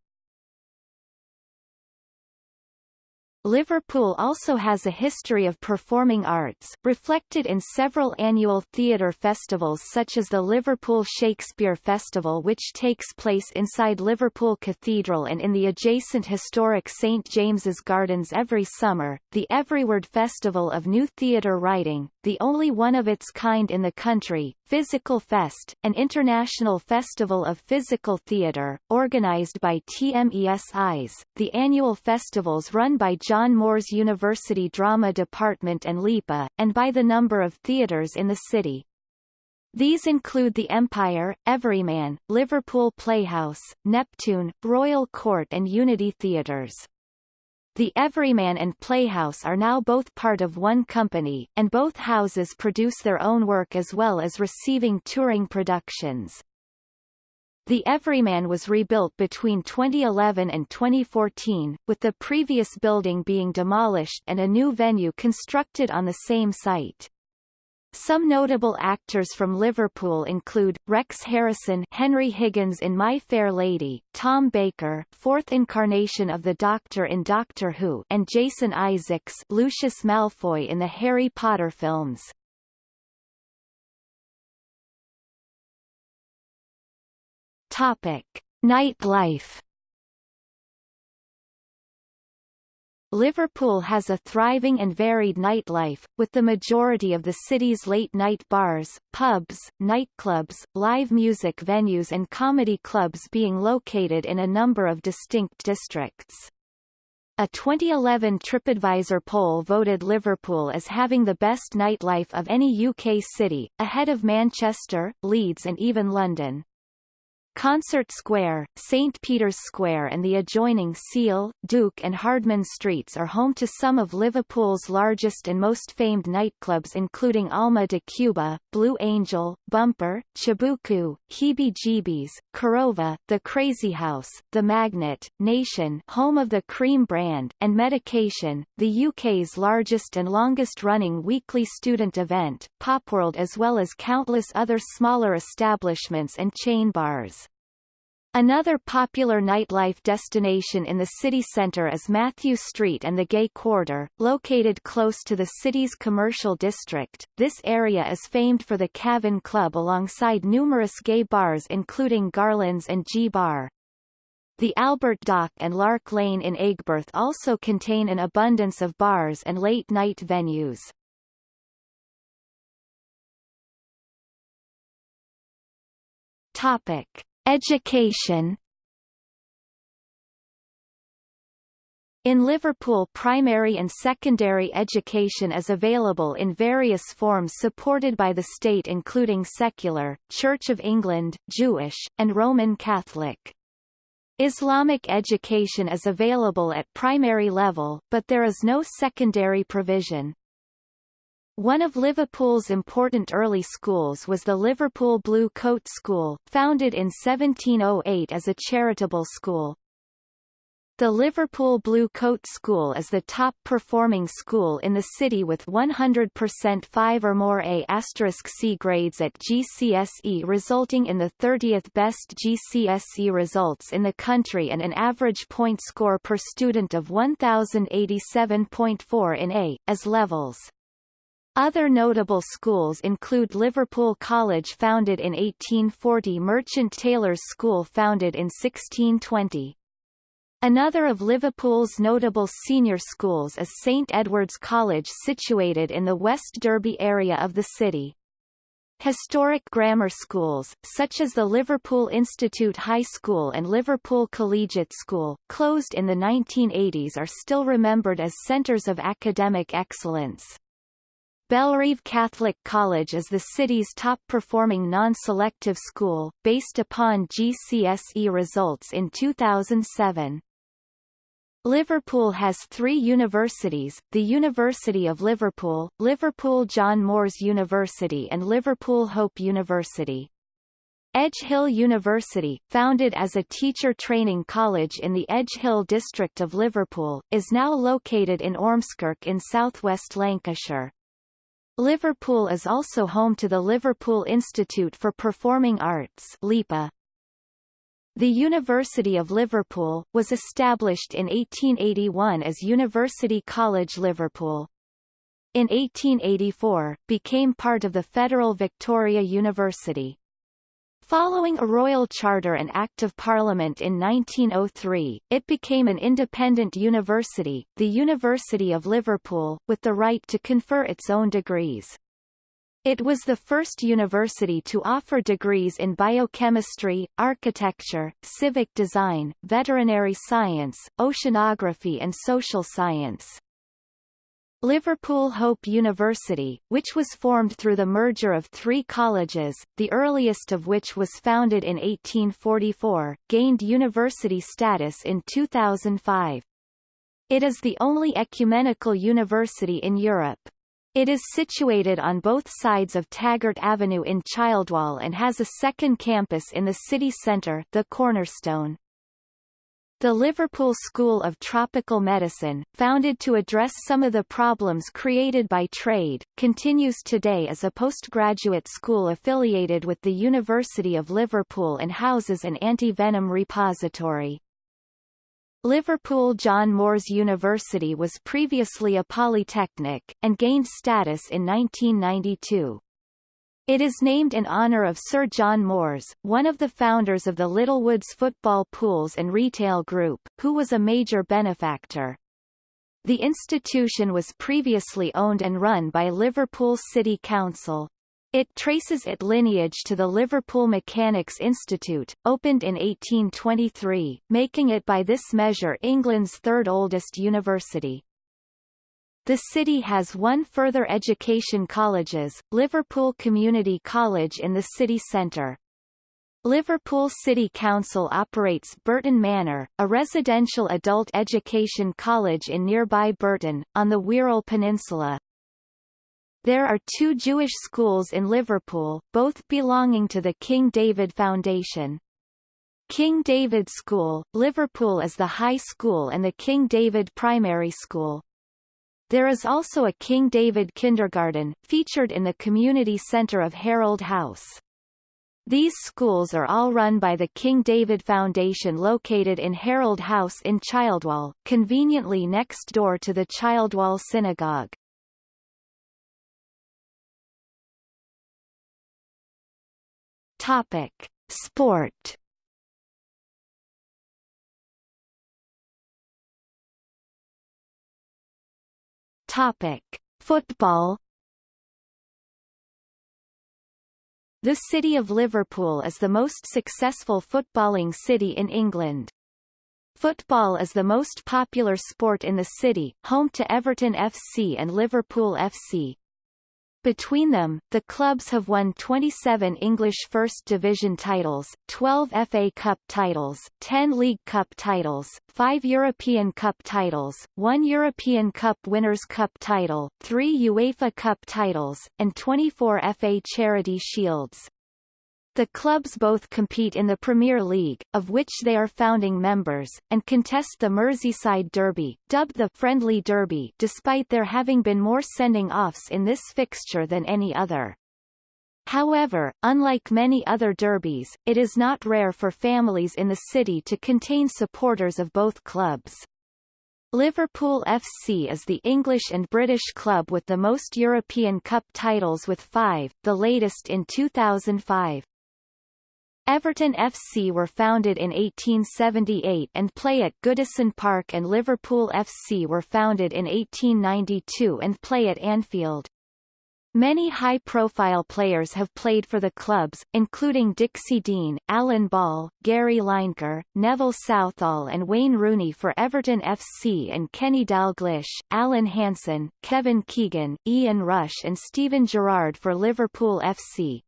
Liverpool also has a history of performing arts, reflected in several annual theatre festivals such as the Liverpool Shakespeare Festival which takes place inside Liverpool Cathedral and in the adjacent historic St James's Gardens every summer, the Everyword Festival of New Theatre Writing, the only one of its kind in the country, Physical Fest, an international festival of physical theatre, organised by TMESIs, the annual festivals run by John Moores University Drama Department and LIPA, and by the number of theatres in the city. These include the Empire, Everyman, Liverpool Playhouse, Neptune, Royal Court and Unity Theatres. The Everyman and Playhouse are now both part of one company, and both houses produce their own work as well as receiving touring productions. The Everyman was rebuilt between 2011 and 2014, with the previous building being demolished and a new venue constructed on the same site. Some notable actors from Liverpool include, Rex Harrison Henry Higgins in My Fair Lady, Tom Baker fourth incarnation of the Doctor in Doctor Who and Jason Isaacs Lucius Malfoy in the Harry Potter films. Topic. Nightlife Liverpool has a thriving and varied nightlife, with the majority of the city's late-night bars, pubs, nightclubs, live music venues and comedy clubs being located in a number of distinct districts. A 2011 TripAdvisor poll voted Liverpool as having the best nightlife of any UK city, ahead of Manchester, Leeds and even London. Concert Square, St. Peter's Square and the adjoining Seal, Duke and Hardman Streets are home to some of Liverpool's largest and most famed nightclubs including Alma de Cuba, Blue Angel, Bumper, Chibuku, Heebie Jeebies, Korova, The Crazy House, The Magnet, Nation home of the Cream brand, and Medication, the UK's largest and longest-running weekly student event, Popworld as well as countless other smaller establishments and chain bars. Another popular nightlife destination in the city centre is Mathew Street and the Gay Quarter, located close to the city's commercial district. This area is famed for the Cavern Club alongside numerous gay bars including Garland's and G Bar. The Albert Dock and Lark Lane in Aigburth also contain an abundance of bars and late-night venues. Topic. Education In Liverpool primary and secondary education is available in various forms supported by the state including secular, Church of England, Jewish, and Roman Catholic. Islamic education is available at primary level, but there is no secondary provision. One of Liverpool's important early schools was the Liverpool Blue Coat School, founded in 1708 as a charitable school. The Liverpool Blue Coat School is the top-performing school in the city with 100% 5 or more A** C grades at GCSE resulting in the 30th best GCSE results in the country and an average point score per student of 1087.4 in A, as levels. Other notable schools include Liverpool College founded in 1840 Merchant Taylors' School founded in 1620. Another of Liverpool's notable senior schools is St Edward's College situated in the West Derby area of the city. Historic grammar schools, such as the Liverpool Institute High School and Liverpool Collegiate School, closed in the 1980s are still remembered as centres of academic excellence. Bellerive Catholic College is the city's top-performing non-selective school, based upon GCSE results in 2007. Liverpool has three universities, the University of Liverpool, Liverpool John Moores University and Liverpool Hope University. Edge Hill University, founded as a teacher training college in the Edge Hill district of Liverpool, is now located in Ormskirk in southwest Lancashire. Liverpool is also home to the Liverpool Institute for Performing Arts LIPA. The University of Liverpool, was established in 1881 as University College Liverpool. In 1884, became part of the Federal Victoria University. Following a royal charter and Act of Parliament in 1903, it became an independent university, the University of Liverpool, with the right to confer its own degrees. It was the first university to offer degrees in biochemistry, architecture, civic design, veterinary science, oceanography and social science. Liverpool Hope University, which was formed through the merger of three colleges, the earliest of which was founded in 1844, gained university status in 2005. It is the only ecumenical university in Europe. It is situated on both sides of Taggart Avenue in Childwall and has a second campus in the city centre the Cornerstone. The Liverpool School of Tropical Medicine, founded to address some of the problems created by trade, continues today as a postgraduate school affiliated with the University of Liverpool and houses an anti-venom repository. Liverpool John Moores University was previously a polytechnic, and gained status in 1992. It is named in honour of Sir John Moores, one of the founders of the Littlewoods Football Pools and Retail Group, who was a major benefactor. The institution was previously owned and run by Liverpool City Council. It traces its lineage to the Liverpool Mechanics Institute, opened in 1823, making it by this measure England's third oldest university. The city has one further education colleges, Liverpool Community College in the city centre. Liverpool City Council operates Burton Manor, a residential adult education college in nearby Burton, on the Wirral Peninsula. There are two Jewish schools in Liverpool, both belonging to the King David Foundation. King David School, Liverpool is the high school and the King David Primary School. There is also a King David Kindergarten, featured in the community centre of Harold House. These schools are all run by the King David Foundation located in Harold House in Childwall, conveniently next door to the Childwall Synagogue. Topic: Sport. Topic: Football. The city of Liverpool is the most successful footballing city in England. Football is the most popular sport in the city, home to Everton FC and Liverpool FC. Between them, the clubs have won 27 English First Division titles, 12 FA Cup titles, 10 League Cup titles, 5 European Cup titles, 1 European Cup Winners' Cup title, 3 UEFA Cup titles, and 24 FA Charity Shields. The clubs both compete in the Premier League, of which they are founding members, and contest the Merseyside Derby, dubbed the Friendly Derby despite there having been more sending-offs in this fixture than any other. However, unlike many other derbies, it is not rare for families in the city to contain supporters of both clubs. Liverpool FC is the English and British club with the most European Cup titles with five, the latest in 2005. Everton FC were founded in 1878 and play at Goodison Park and Liverpool FC were founded in 1892 and play at Anfield. Many high-profile players have played for the clubs, including Dixie Dean, Alan Ball, Gary Lineker, Neville Southall and Wayne Rooney for Everton FC and Kenny Dalglish, Alan Hansen, Kevin Keegan, Ian Rush and Steven Gerrard for Liverpool FC.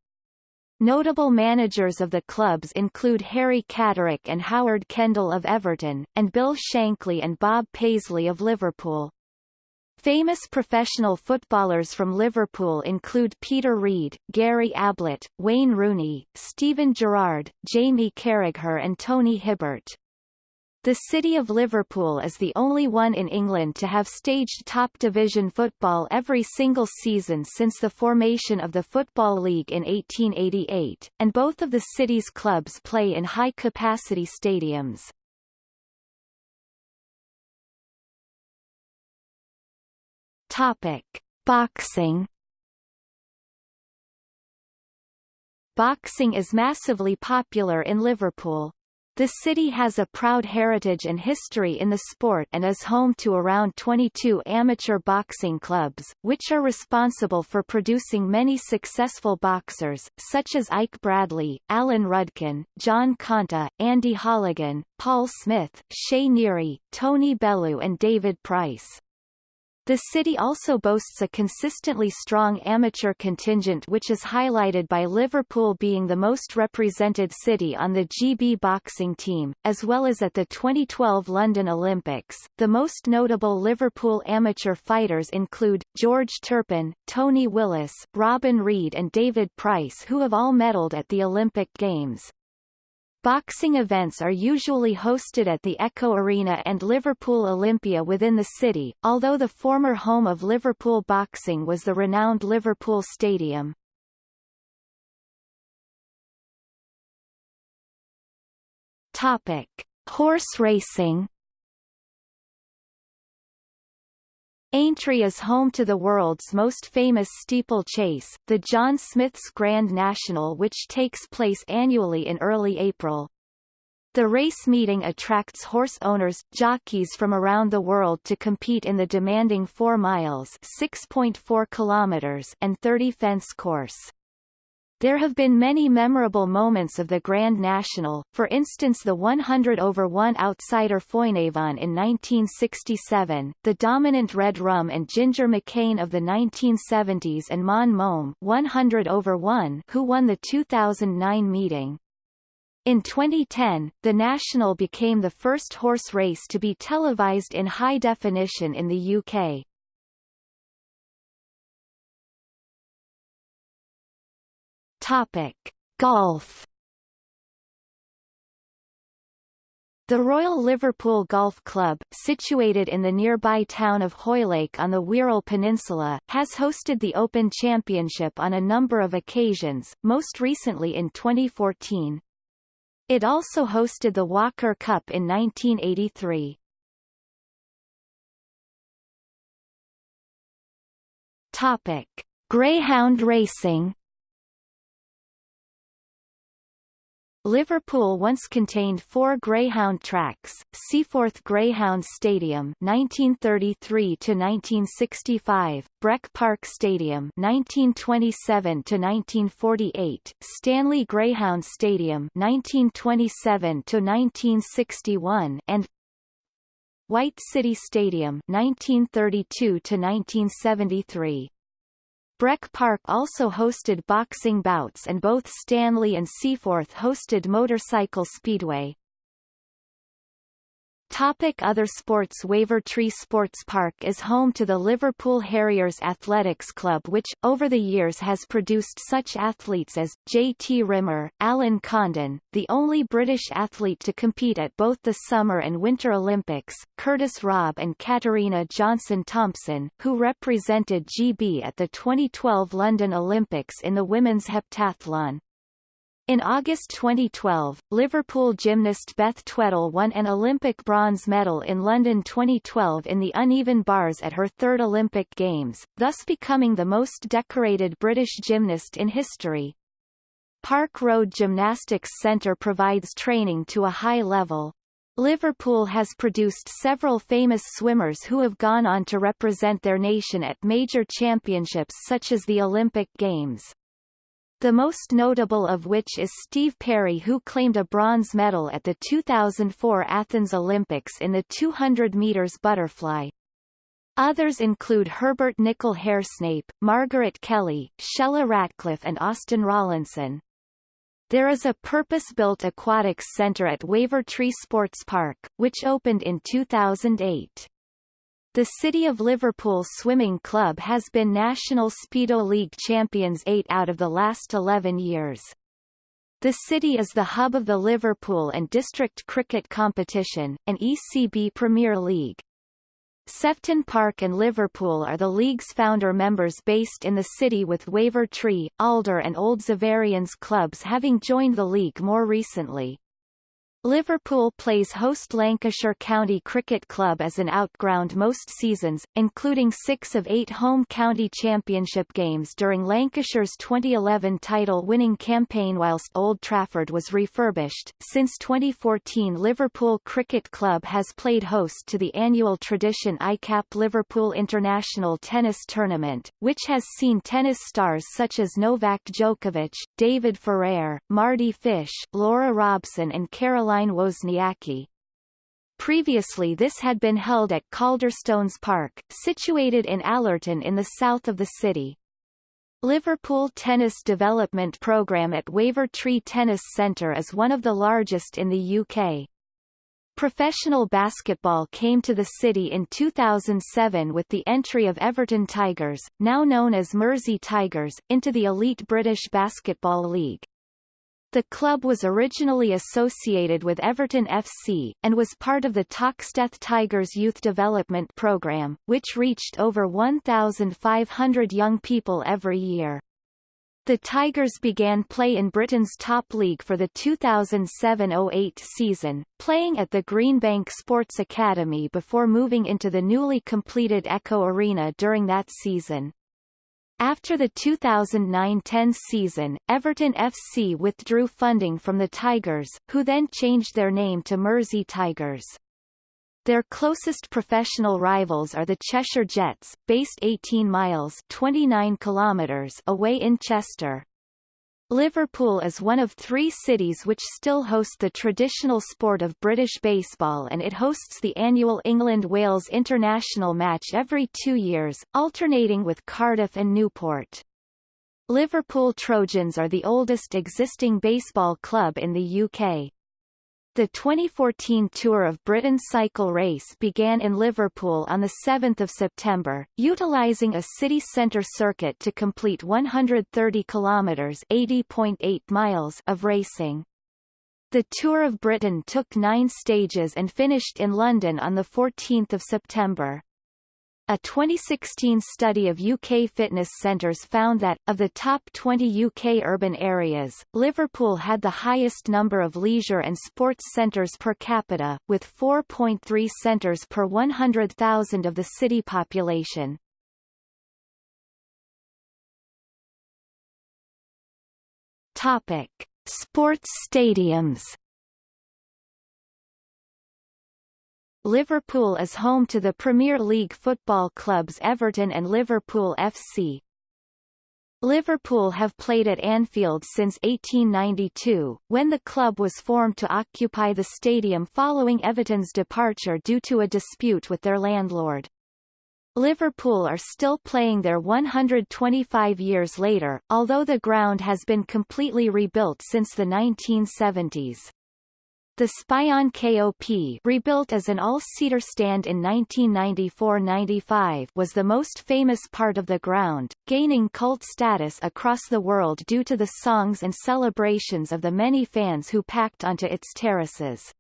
Notable managers of the clubs include Harry Catterick and Howard Kendall of Everton, and Bill Shankly and Bob Paisley of Liverpool. Famous professional footballers from Liverpool include Peter Reid, Gary Ablett, Wayne Rooney, Steven Gerrard, Jamie Carragher and Tony Hibbert. The city of Liverpool is the only one in England to have staged top division football every single season since the formation of the Football League in 1888, and both of the city's clubs play in high-capacity stadiums. Topic: Boxing Boxing is massively popular in Liverpool. The city has a proud heritage and history in the sport and is home to around 22 amateur boxing clubs, which are responsible for producing many successful boxers, such as Ike Bradley, Alan Rudkin, John Conteh, Andy Holligan, Paul Smith, Shea Neary, Tony Bellew and David Price. The city also boasts a consistently strong amateur contingent which is highlighted by Liverpool being the most represented city on the GB boxing team, as well as at the 2012 London Olympics. The most notable Liverpool amateur fighters include, George Turpin, Tony Willis, Robin Reid and David Price who have all medalled at the Olympic Games. Boxing events are usually hosted at the Echo Arena and Liverpool Olympia within the city, although the former home of Liverpool boxing was the renowned Liverpool Stadium. Topic: Horse racing. Aintree is home to the world's most famous steeplechase, the John Smith's Grand National which takes place annually in early April. The race meeting attracts horse owners, jockeys from around the world to compete in the demanding 4 miles 6.4 kilometers and 30 fence course. There have been many memorable moments of the Grand National, for instance the 100 over 1 outsider Foinavon in 1967, the dominant Red Rum and Ginger McCain of the 1970s and Mon Mome 100 over 1 who won the 2009 meeting. In 2010, the National became the first horse race to be televised in high definition in the UK. Topic: Golf. The Royal Liverpool Golf Club, situated in the nearby town of Hoylake on the Wirral Peninsula, has hosted the Open Championship on a number of occasions, most recently in 2014. It also hosted the Walker Cup in 1983. Topic: Greyhound racing. Liverpool once contained four Greyhound tracks, Seaforth Greyhound Stadium 1933–1965, Breck Park Stadium 1927–1948, Stanley Greyhound Stadium 1927–1961 and White City Stadium 1932–1973. Breck Park also hosted boxing bouts and both Stanley and Seaforth hosted motorcycle speedway. Topic other sports Wavertree Sports Park is home to the Liverpool Harriers Athletics Club which, over the years has produced such athletes as, J. T. Rimmer, Alan Condon, the only British athlete to compete at both the Summer and Winter Olympics, Curtis Robb and Katarina Johnson-Thompson, who represented GB at the 2012 London Olympics in the women's heptathlon. In August 2012, Liverpool gymnast Beth Tweddle won an Olympic bronze medal in London 2012 in the uneven bars at her third Olympic Games, thus becoming the most decorated British gymnast in history. Park Road Gymnastics Centre provides training to a high level. Liverpool has produced several famous swimmers who have gone on to represent their nation at major championships such as the Olympic Games the most notable of which is Steve Parry who claimed a bronze medal at the 2004 Athens Olympics in the 200 meters butterfly. Others include Herbert Nicol Haresnape, Margaret Kelly, Shelagh Ratcliffe and Austin Rawlinson. There is a purpose-built aquatics center at Wavertree Sports Park, which opened in 2008. The City of Liverpool Swimming Club has been National Speedo League champions eight out of the last 11 years. The city is the hub of the Liverpool and District Cricket Competition, an ECB Premier League. Sefton Park and Liverpool are the league's founder members based in the city with Wavertree, Alder and Old Xaverians clubs having joined the league more recently. Liverpool plays host Lancashire County Cricket Club as an outground most seasons, including six of eight home county championship games during Lancashire's 2011 title-winning campaign whilst Old Trafford was refurbished. Since 2014 Liverpool Cricket Club has played host to the annual tradition ICAP Liverpool International Tennis Tournament, which has seen tennis stars such as Novak Djokovic, David Ferrer, Mardy Fish, Laura Robson and Caroline Caroline Wozniacki. Previously this had been held at Calderstones Park, situated in Allerton in the south of the city. Liverpool Tennis Development Programme at Wavertree Tennis Centre is one of the largest in the UK. Professional basketball came to the city in 2007 with the entry of Everton Tigers, now known as Mersey Tigers, into the elite British Basketball League. The club was originally associated with Everton FC, and was part of the Toxteth Tigers youth development programme, which reached over 1,500 young people every year. The Tigers began play in Britain's top league for the 2007-08 season, playing at the Greenbank Sports Academy before moving into the newly completed Echo Arena during that season. After the 2009-10 season, Everton FC withdrew funding from the Tigers, who then changed their name to Mersey Tigers. Their closest professional rivals are the Cheshire Jets, based 18 miles 29 kilometers away in Chester. Liverpool is one of three cities which still host the traditional sport of British baseball and it hosts the annual England-Wales international match every two years, alternating with Cardiff and Newport. Liverpool Trojans are the oldest existing baseball club in the UK. The 2014 Tour of Britain cycle race began in Liverpool on 7 September, utilising a city centre circuit to complete 130 kilometres (80.8 miles) of racing. The Tour of Britain took nine stages and finished in London on 14 September. A 2016 study of UK fitness centres found that, of the top 20 UK urban areas, Liverpool had the highest number of leisure and sports centres per capita, with 4.3 centres per 100,000 of the city population. Topic. Sports stadiums Liverpool is home to the Premier League football clubs Everton and Liverpool FC. Liverpool have played at Anfield since 1892, when the club was formed to occupy the stadium following Everton's departure due to a dispute with their landlord. Liverpool are still playing there 125 years later, although the ground has been completely rebuilt since the 1970s. The Spion KOP rebuilt as an all-seater stand in 1994-95 was the most famous part of the ground, gaining cult status across the world due to the songs and celebrations of the many fans who packed onto its terraces.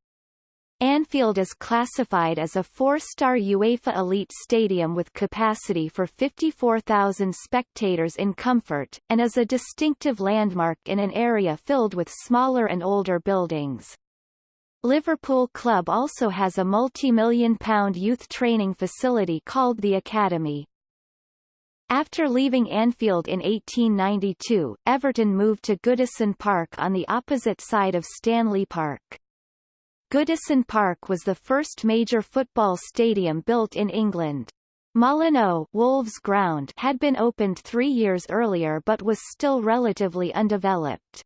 Anfield is classified as a four-star UEFA Elite stadium with capacity for 54,000 spectators in comfort, and is a distinctive landmark in an area filled with smaller and older buildings. Liverpool Club also has a multi-million pound youth training facility called the Academy. After leaving Anfield in 1892, Everton moved to Goodison Park on the opposite side of Stanley Park. Goodison Park was the first major football stadium built in England. Molyneux Wolves Ground had been opened three years earlier but was still relatively undeveloped.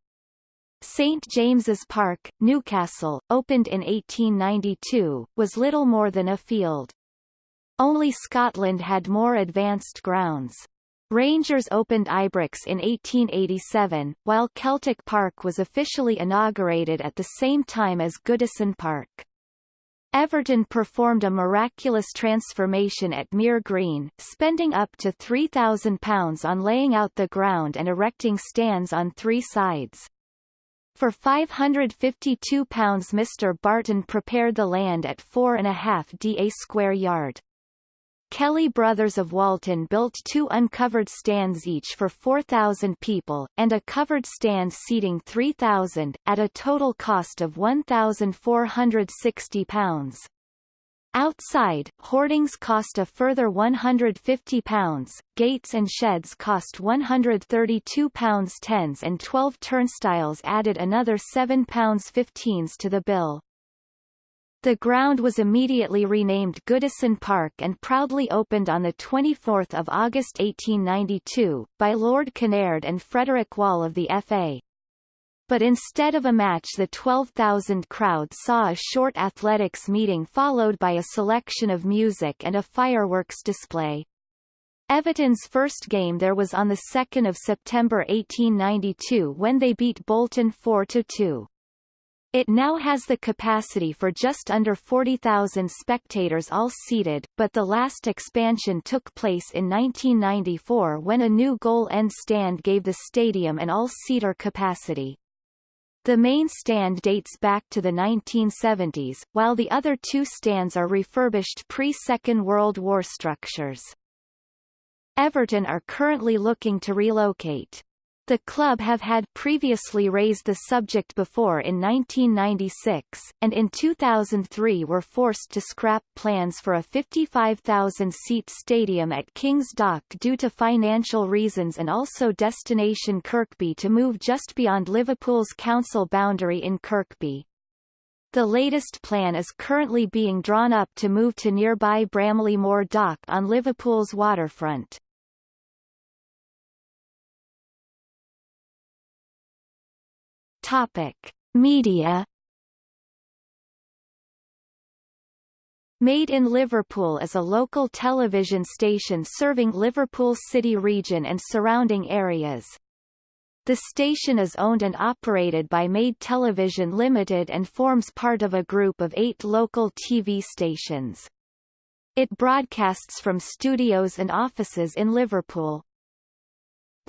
St James's Park, Newcastle, opened in 1892, was little more than a field. Only Scotland had more advanced grounds. Rangers opened Ibrox in 1887, while Celtic Park was officially inaugurated at the same time as Goodison Park. Everton performed a miraculous transformation at Mere Green, spending up to £3,000 on laying out the ground and erecting stands on three sides. For £552 Mr Barton prepared the land at 4.5 da square yard. Kelly Brothers of Walton built two uncovered stands each for 4,000 people, and a covered stand seating 3,000, at a total cost of £1,460. Outside, hoardings cost a further £150, gates and sheds cost £132 tens and 12 turnstiles added another £7.15s to the bill. The ground was immediately renamed Goodison Park and proudly opened on 24 August 1892, by Lord Kinnaird and Frederick Wall of the FA but instead of a match the 12,000 crowd saw a short athletics meeting followed by a selection of music and a fireworks display. Everton's first game there was on 2 September 1892 when they beat Bolton 4-2. It now has the capacity for just under 40,000 spectators all seated, but the last expansion took place in 1994 when a new goal end stand gave the stadium an all-seater capacity. The main stand dates back to the 1970s, while the other two stands are refurbished pre-Second World War structures. Everton are currently looking to relocate. The club have had previously raised the subject before in 1996, and in 2003 were forced to scrap plans for a 55,000-seat stadium at King's Dock due to financial reasons and also destination Kirkby to move just beyond Liverpool's council boundary in Kirkby. The latest plan is currently being drawn up to move to nearby Bramley Moor Dock on Liverpool's waterfront. Topic: Media Made in Liverpool is a local television station serving Liverpool City region and surrounding areas. The station is owned and operated by Made Television Limited and forms part of a group of eight local TV stations. It broadcasts from studios and offices in Liverpool.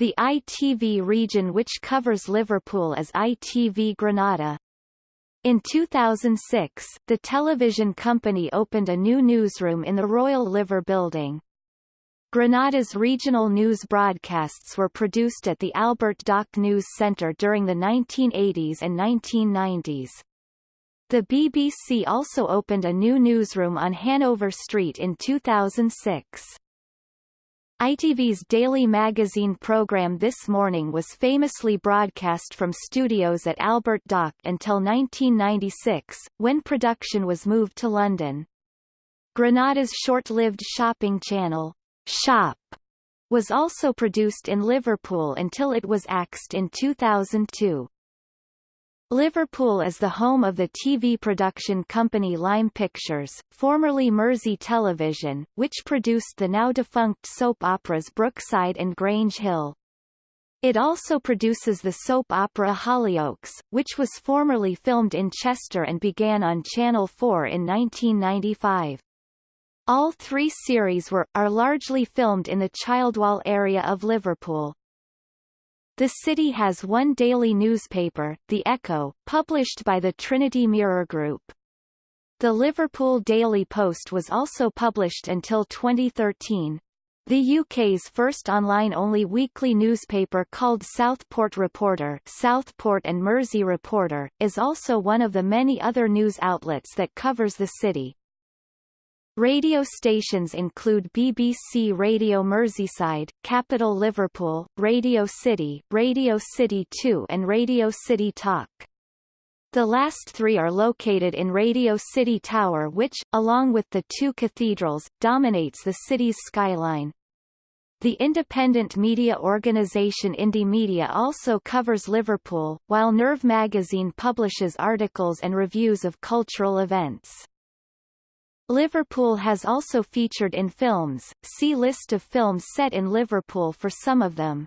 The ITV region which covers Liverpool is ITV Granada. In 2006, the television company opened a new newsroom in the Royal Liver Building. Granada's regional news broadcasts were produced at the Albert Dock News Centre during the 1980s and 1990s. The BBC also opened a new newsroom on Hanover Street in 2006. ITV's daily magazine program This Morning was famously broadcast from studios at Albert Dock until 1996, when production was moved to London. Granada's short-lived shopping channel, Shop, was also produced in Liverpool until it was axed in 2002. Liverpool is the home of the TV production company Lime Pictures, formerly Mersey Television, which produced the now-defunct soap operas Brookside and Grange Hill. It also produces the soap opera Hollyoaks, which was formerly filmed in Chester and began on Channel 4 in 1995. All three series were, are largely filmed in the Childwall area of Liverpool. The city has one daily newspaper, The Echo, published by the Trinity Mirror Group. The Liverpool Daily Post was also published until 2013. The UK's first online-only weekly newspaper called Southport Reporter Southport and Mersey Reporter, is also one of the many other news outlets that covers the city. Radio stations include BBC Radio Merseyside, Capital Liverpool, Radio City, Radio City 2 and Radio City Talk. The last three are located in Radio City Tower which, along with the two cathedrals, dominates the city's skyline. The independent media organisation Indymedia also covers Liverpool, while Nerve magazine publishes articles and reviews of cultural events. Liverpool has also featured in films, see List of films set in Liverpool for some of them.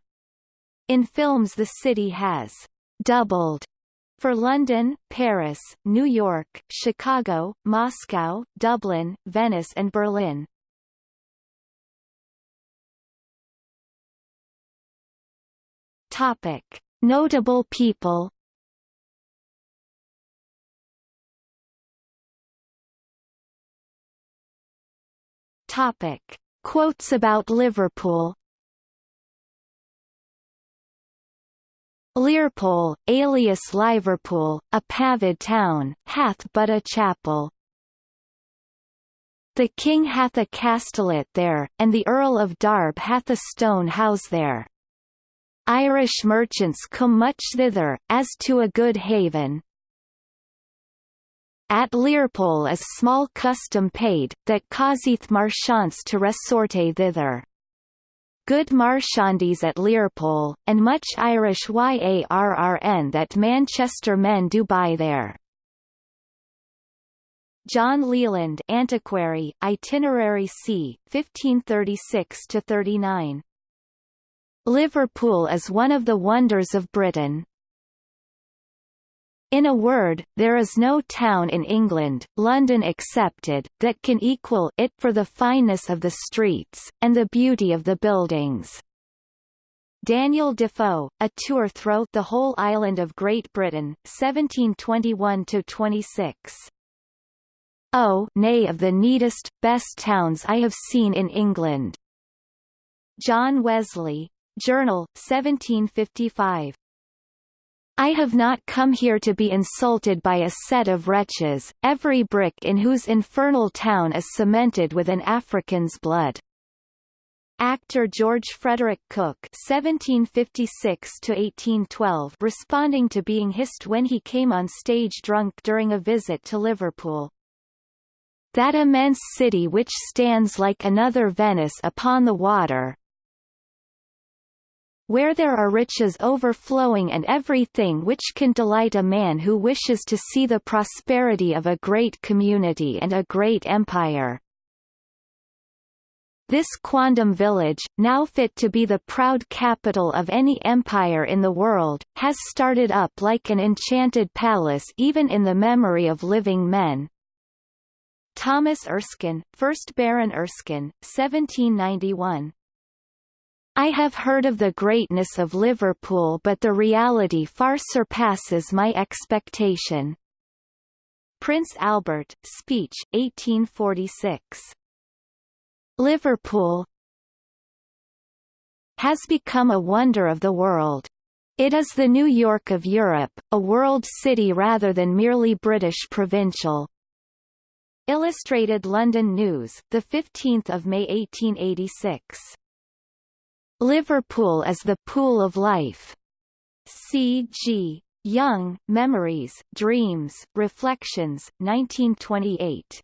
In films the city has doubled for London, Paris, New York, Chicago, Moscow, Dublin, Venice and Berlin. Topic. Notable people Topic. Quotes about Liverpool Leyrpole, alias Liverpool, a pavid town, hath but a chapel. The king hath a castellet there, and the Earl of Darb hath a stone house there. Irish merchants come much thither, as to a good haven. At Leyrpole is small custom paid, that causeth marchants to resorte thither. Good marchandies at Leyrpole, and much Irish yarrn that Manchester men do buy there. John Leland Antiquary, Itinerary c. 1536–39. Liverpool is one of the wonders of Britain, in a word, there is no town in England, London excepted, that can equal it for the fineness of the streets, and the beauty of the buildings. Daniel Defoe, A Tour Through the Whole Island of Great Britain, 1721–26. Oh, nay of the neatest, best towns I have seen in England. John Wesley. Journal, 1755. I have not come here to be insulted by a set of wretches, every brick in whose infernal town is cemented with an African's blood. Actor George Frederick Cooke (1756–1812), responding to being hissed when he came on stage drunk during a visit to Liverpool. That immense city which stands like another Venice upon the water, where there are riches overflowing and everything which can delight a man who wishes to see the prosperity of a great community and a great empire. This quondam village, now fit to be the proud capital of any empire in the world, has started up like an enchanted palace even in the memory of living men. Thomas Erskine, 1st Baron Erskine, 1791 I have heard of the greatness of Liverpool but the reality far surpasses my expectation. Prince Albert, speech, 1846. Liverpool has become a wonder of the world. It is the New York of Europe, a world city rather than merely British provincial. Illustrated London News, 15 May 1886 Liverpool as the Pool of Life. C.G. Jung, Memories, Dreams, Reflections, 1928.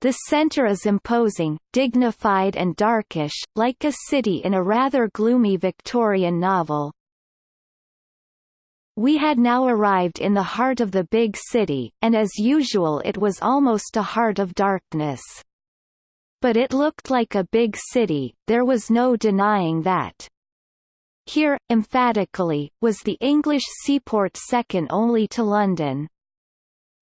The centre is imposing, dignified and darkish, like a city in a rather gloomy Victorian novel. We had now arrived in the heart of the big city, and as usual it was almost a heart of darkness. But it looked like a big city, there was no denying that. Here, emphatically, was the English seaport second only to London.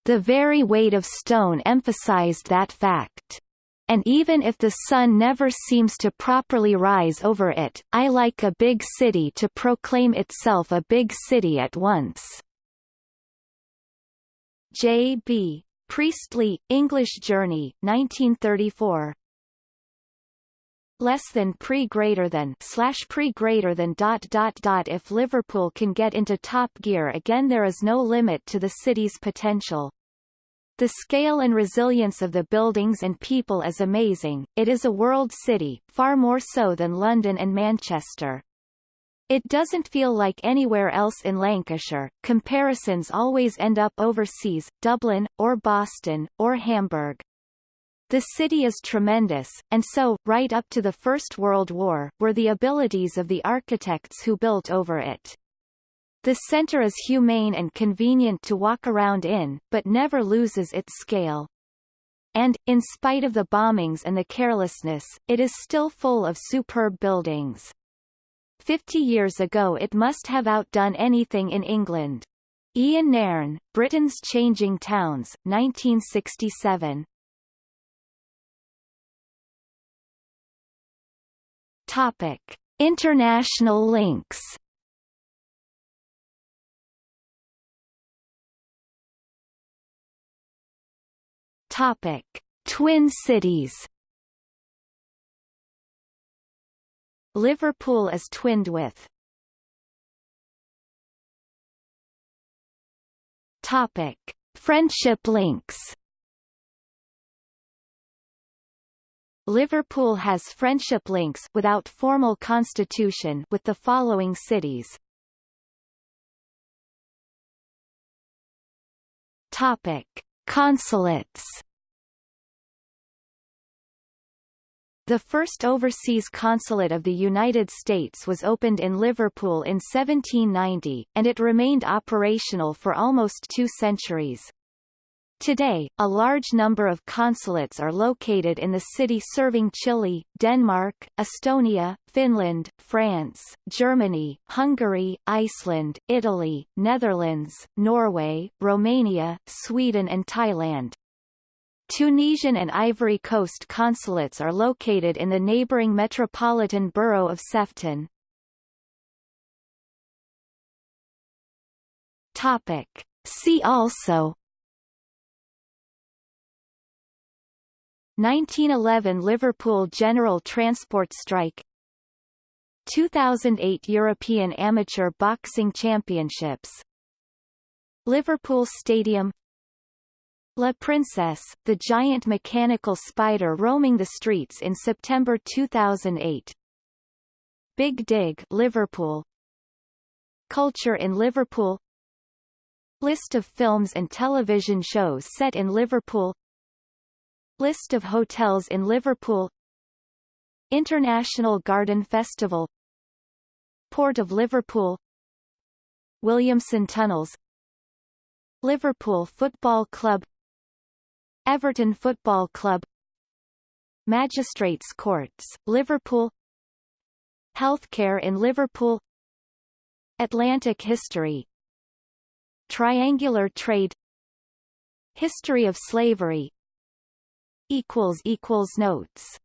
The very weight of stone emphasized that fact. And even if the sun never seems to properly rise over it, I like a big city to proclaim itself a big city at once. J. B. Priestley, English Journey, 1934 less than pre greater than slash pre greater than dot dot dot if Liverpool can get into top gear again there is no limit to the city's potential. The scale and resilience of the buildings and people is amazing, it is a world city, far more so than London and Manchester. It doesn't feel like anywhere else in Lancashire, comparisons always end up overseas, Dublin, or Boston, or Hamburg. The city is tremendous, and so, right up to the First World War, were the abilities of the architects who built over it. The center is humane and convenient to walk around in, but never loses its scale. And, in spite of the bombings and the carelessness, it is still full of superb buildings. Fifty years ago it must have outdone anything in England. Ian Nairn, Britain's Changing Towns, 1967. Topic: International links. Topic: Twin cities. Liverpool is twinned with. Topic: Friendship links. Liverpool has friendship links without formal constitution with the following cities. Topic: Consulates. The first overseas consulate of the United States was opened in Liverpool in 1790, and it remained operational for almost two centuries. Today, a large number of consulates are located in the city serving Chile, Denmark, Estonia, Finland, France, Germany, Hungary, Iceland, Italy, Netherlands, Norway, Romania, Sweden and Thailand. Tunisian and Ivory Coast consulates are located in the neighboring metropolitan borough of Sefton. Topic. See also 1911 Liverpool General Transport Strike. 2008 European Amateur Boxing Championships. Liverpool Stadium. La Princesse, the giant mechanical spider roaming the streets in September 2008 Big Dig Liverpool. Culture in Liverpool. List of films and television shows set in Liverpool List of hotels in Liverpool. International Garden Festival. Port of Liverpool. Williamson Tunnels. Liverpool Football Club. Everton Football Club. Magistrates Courts, Liverpool. Healthcare in Liverpool. Atlantic history. Triangular trade. History of slavery Notes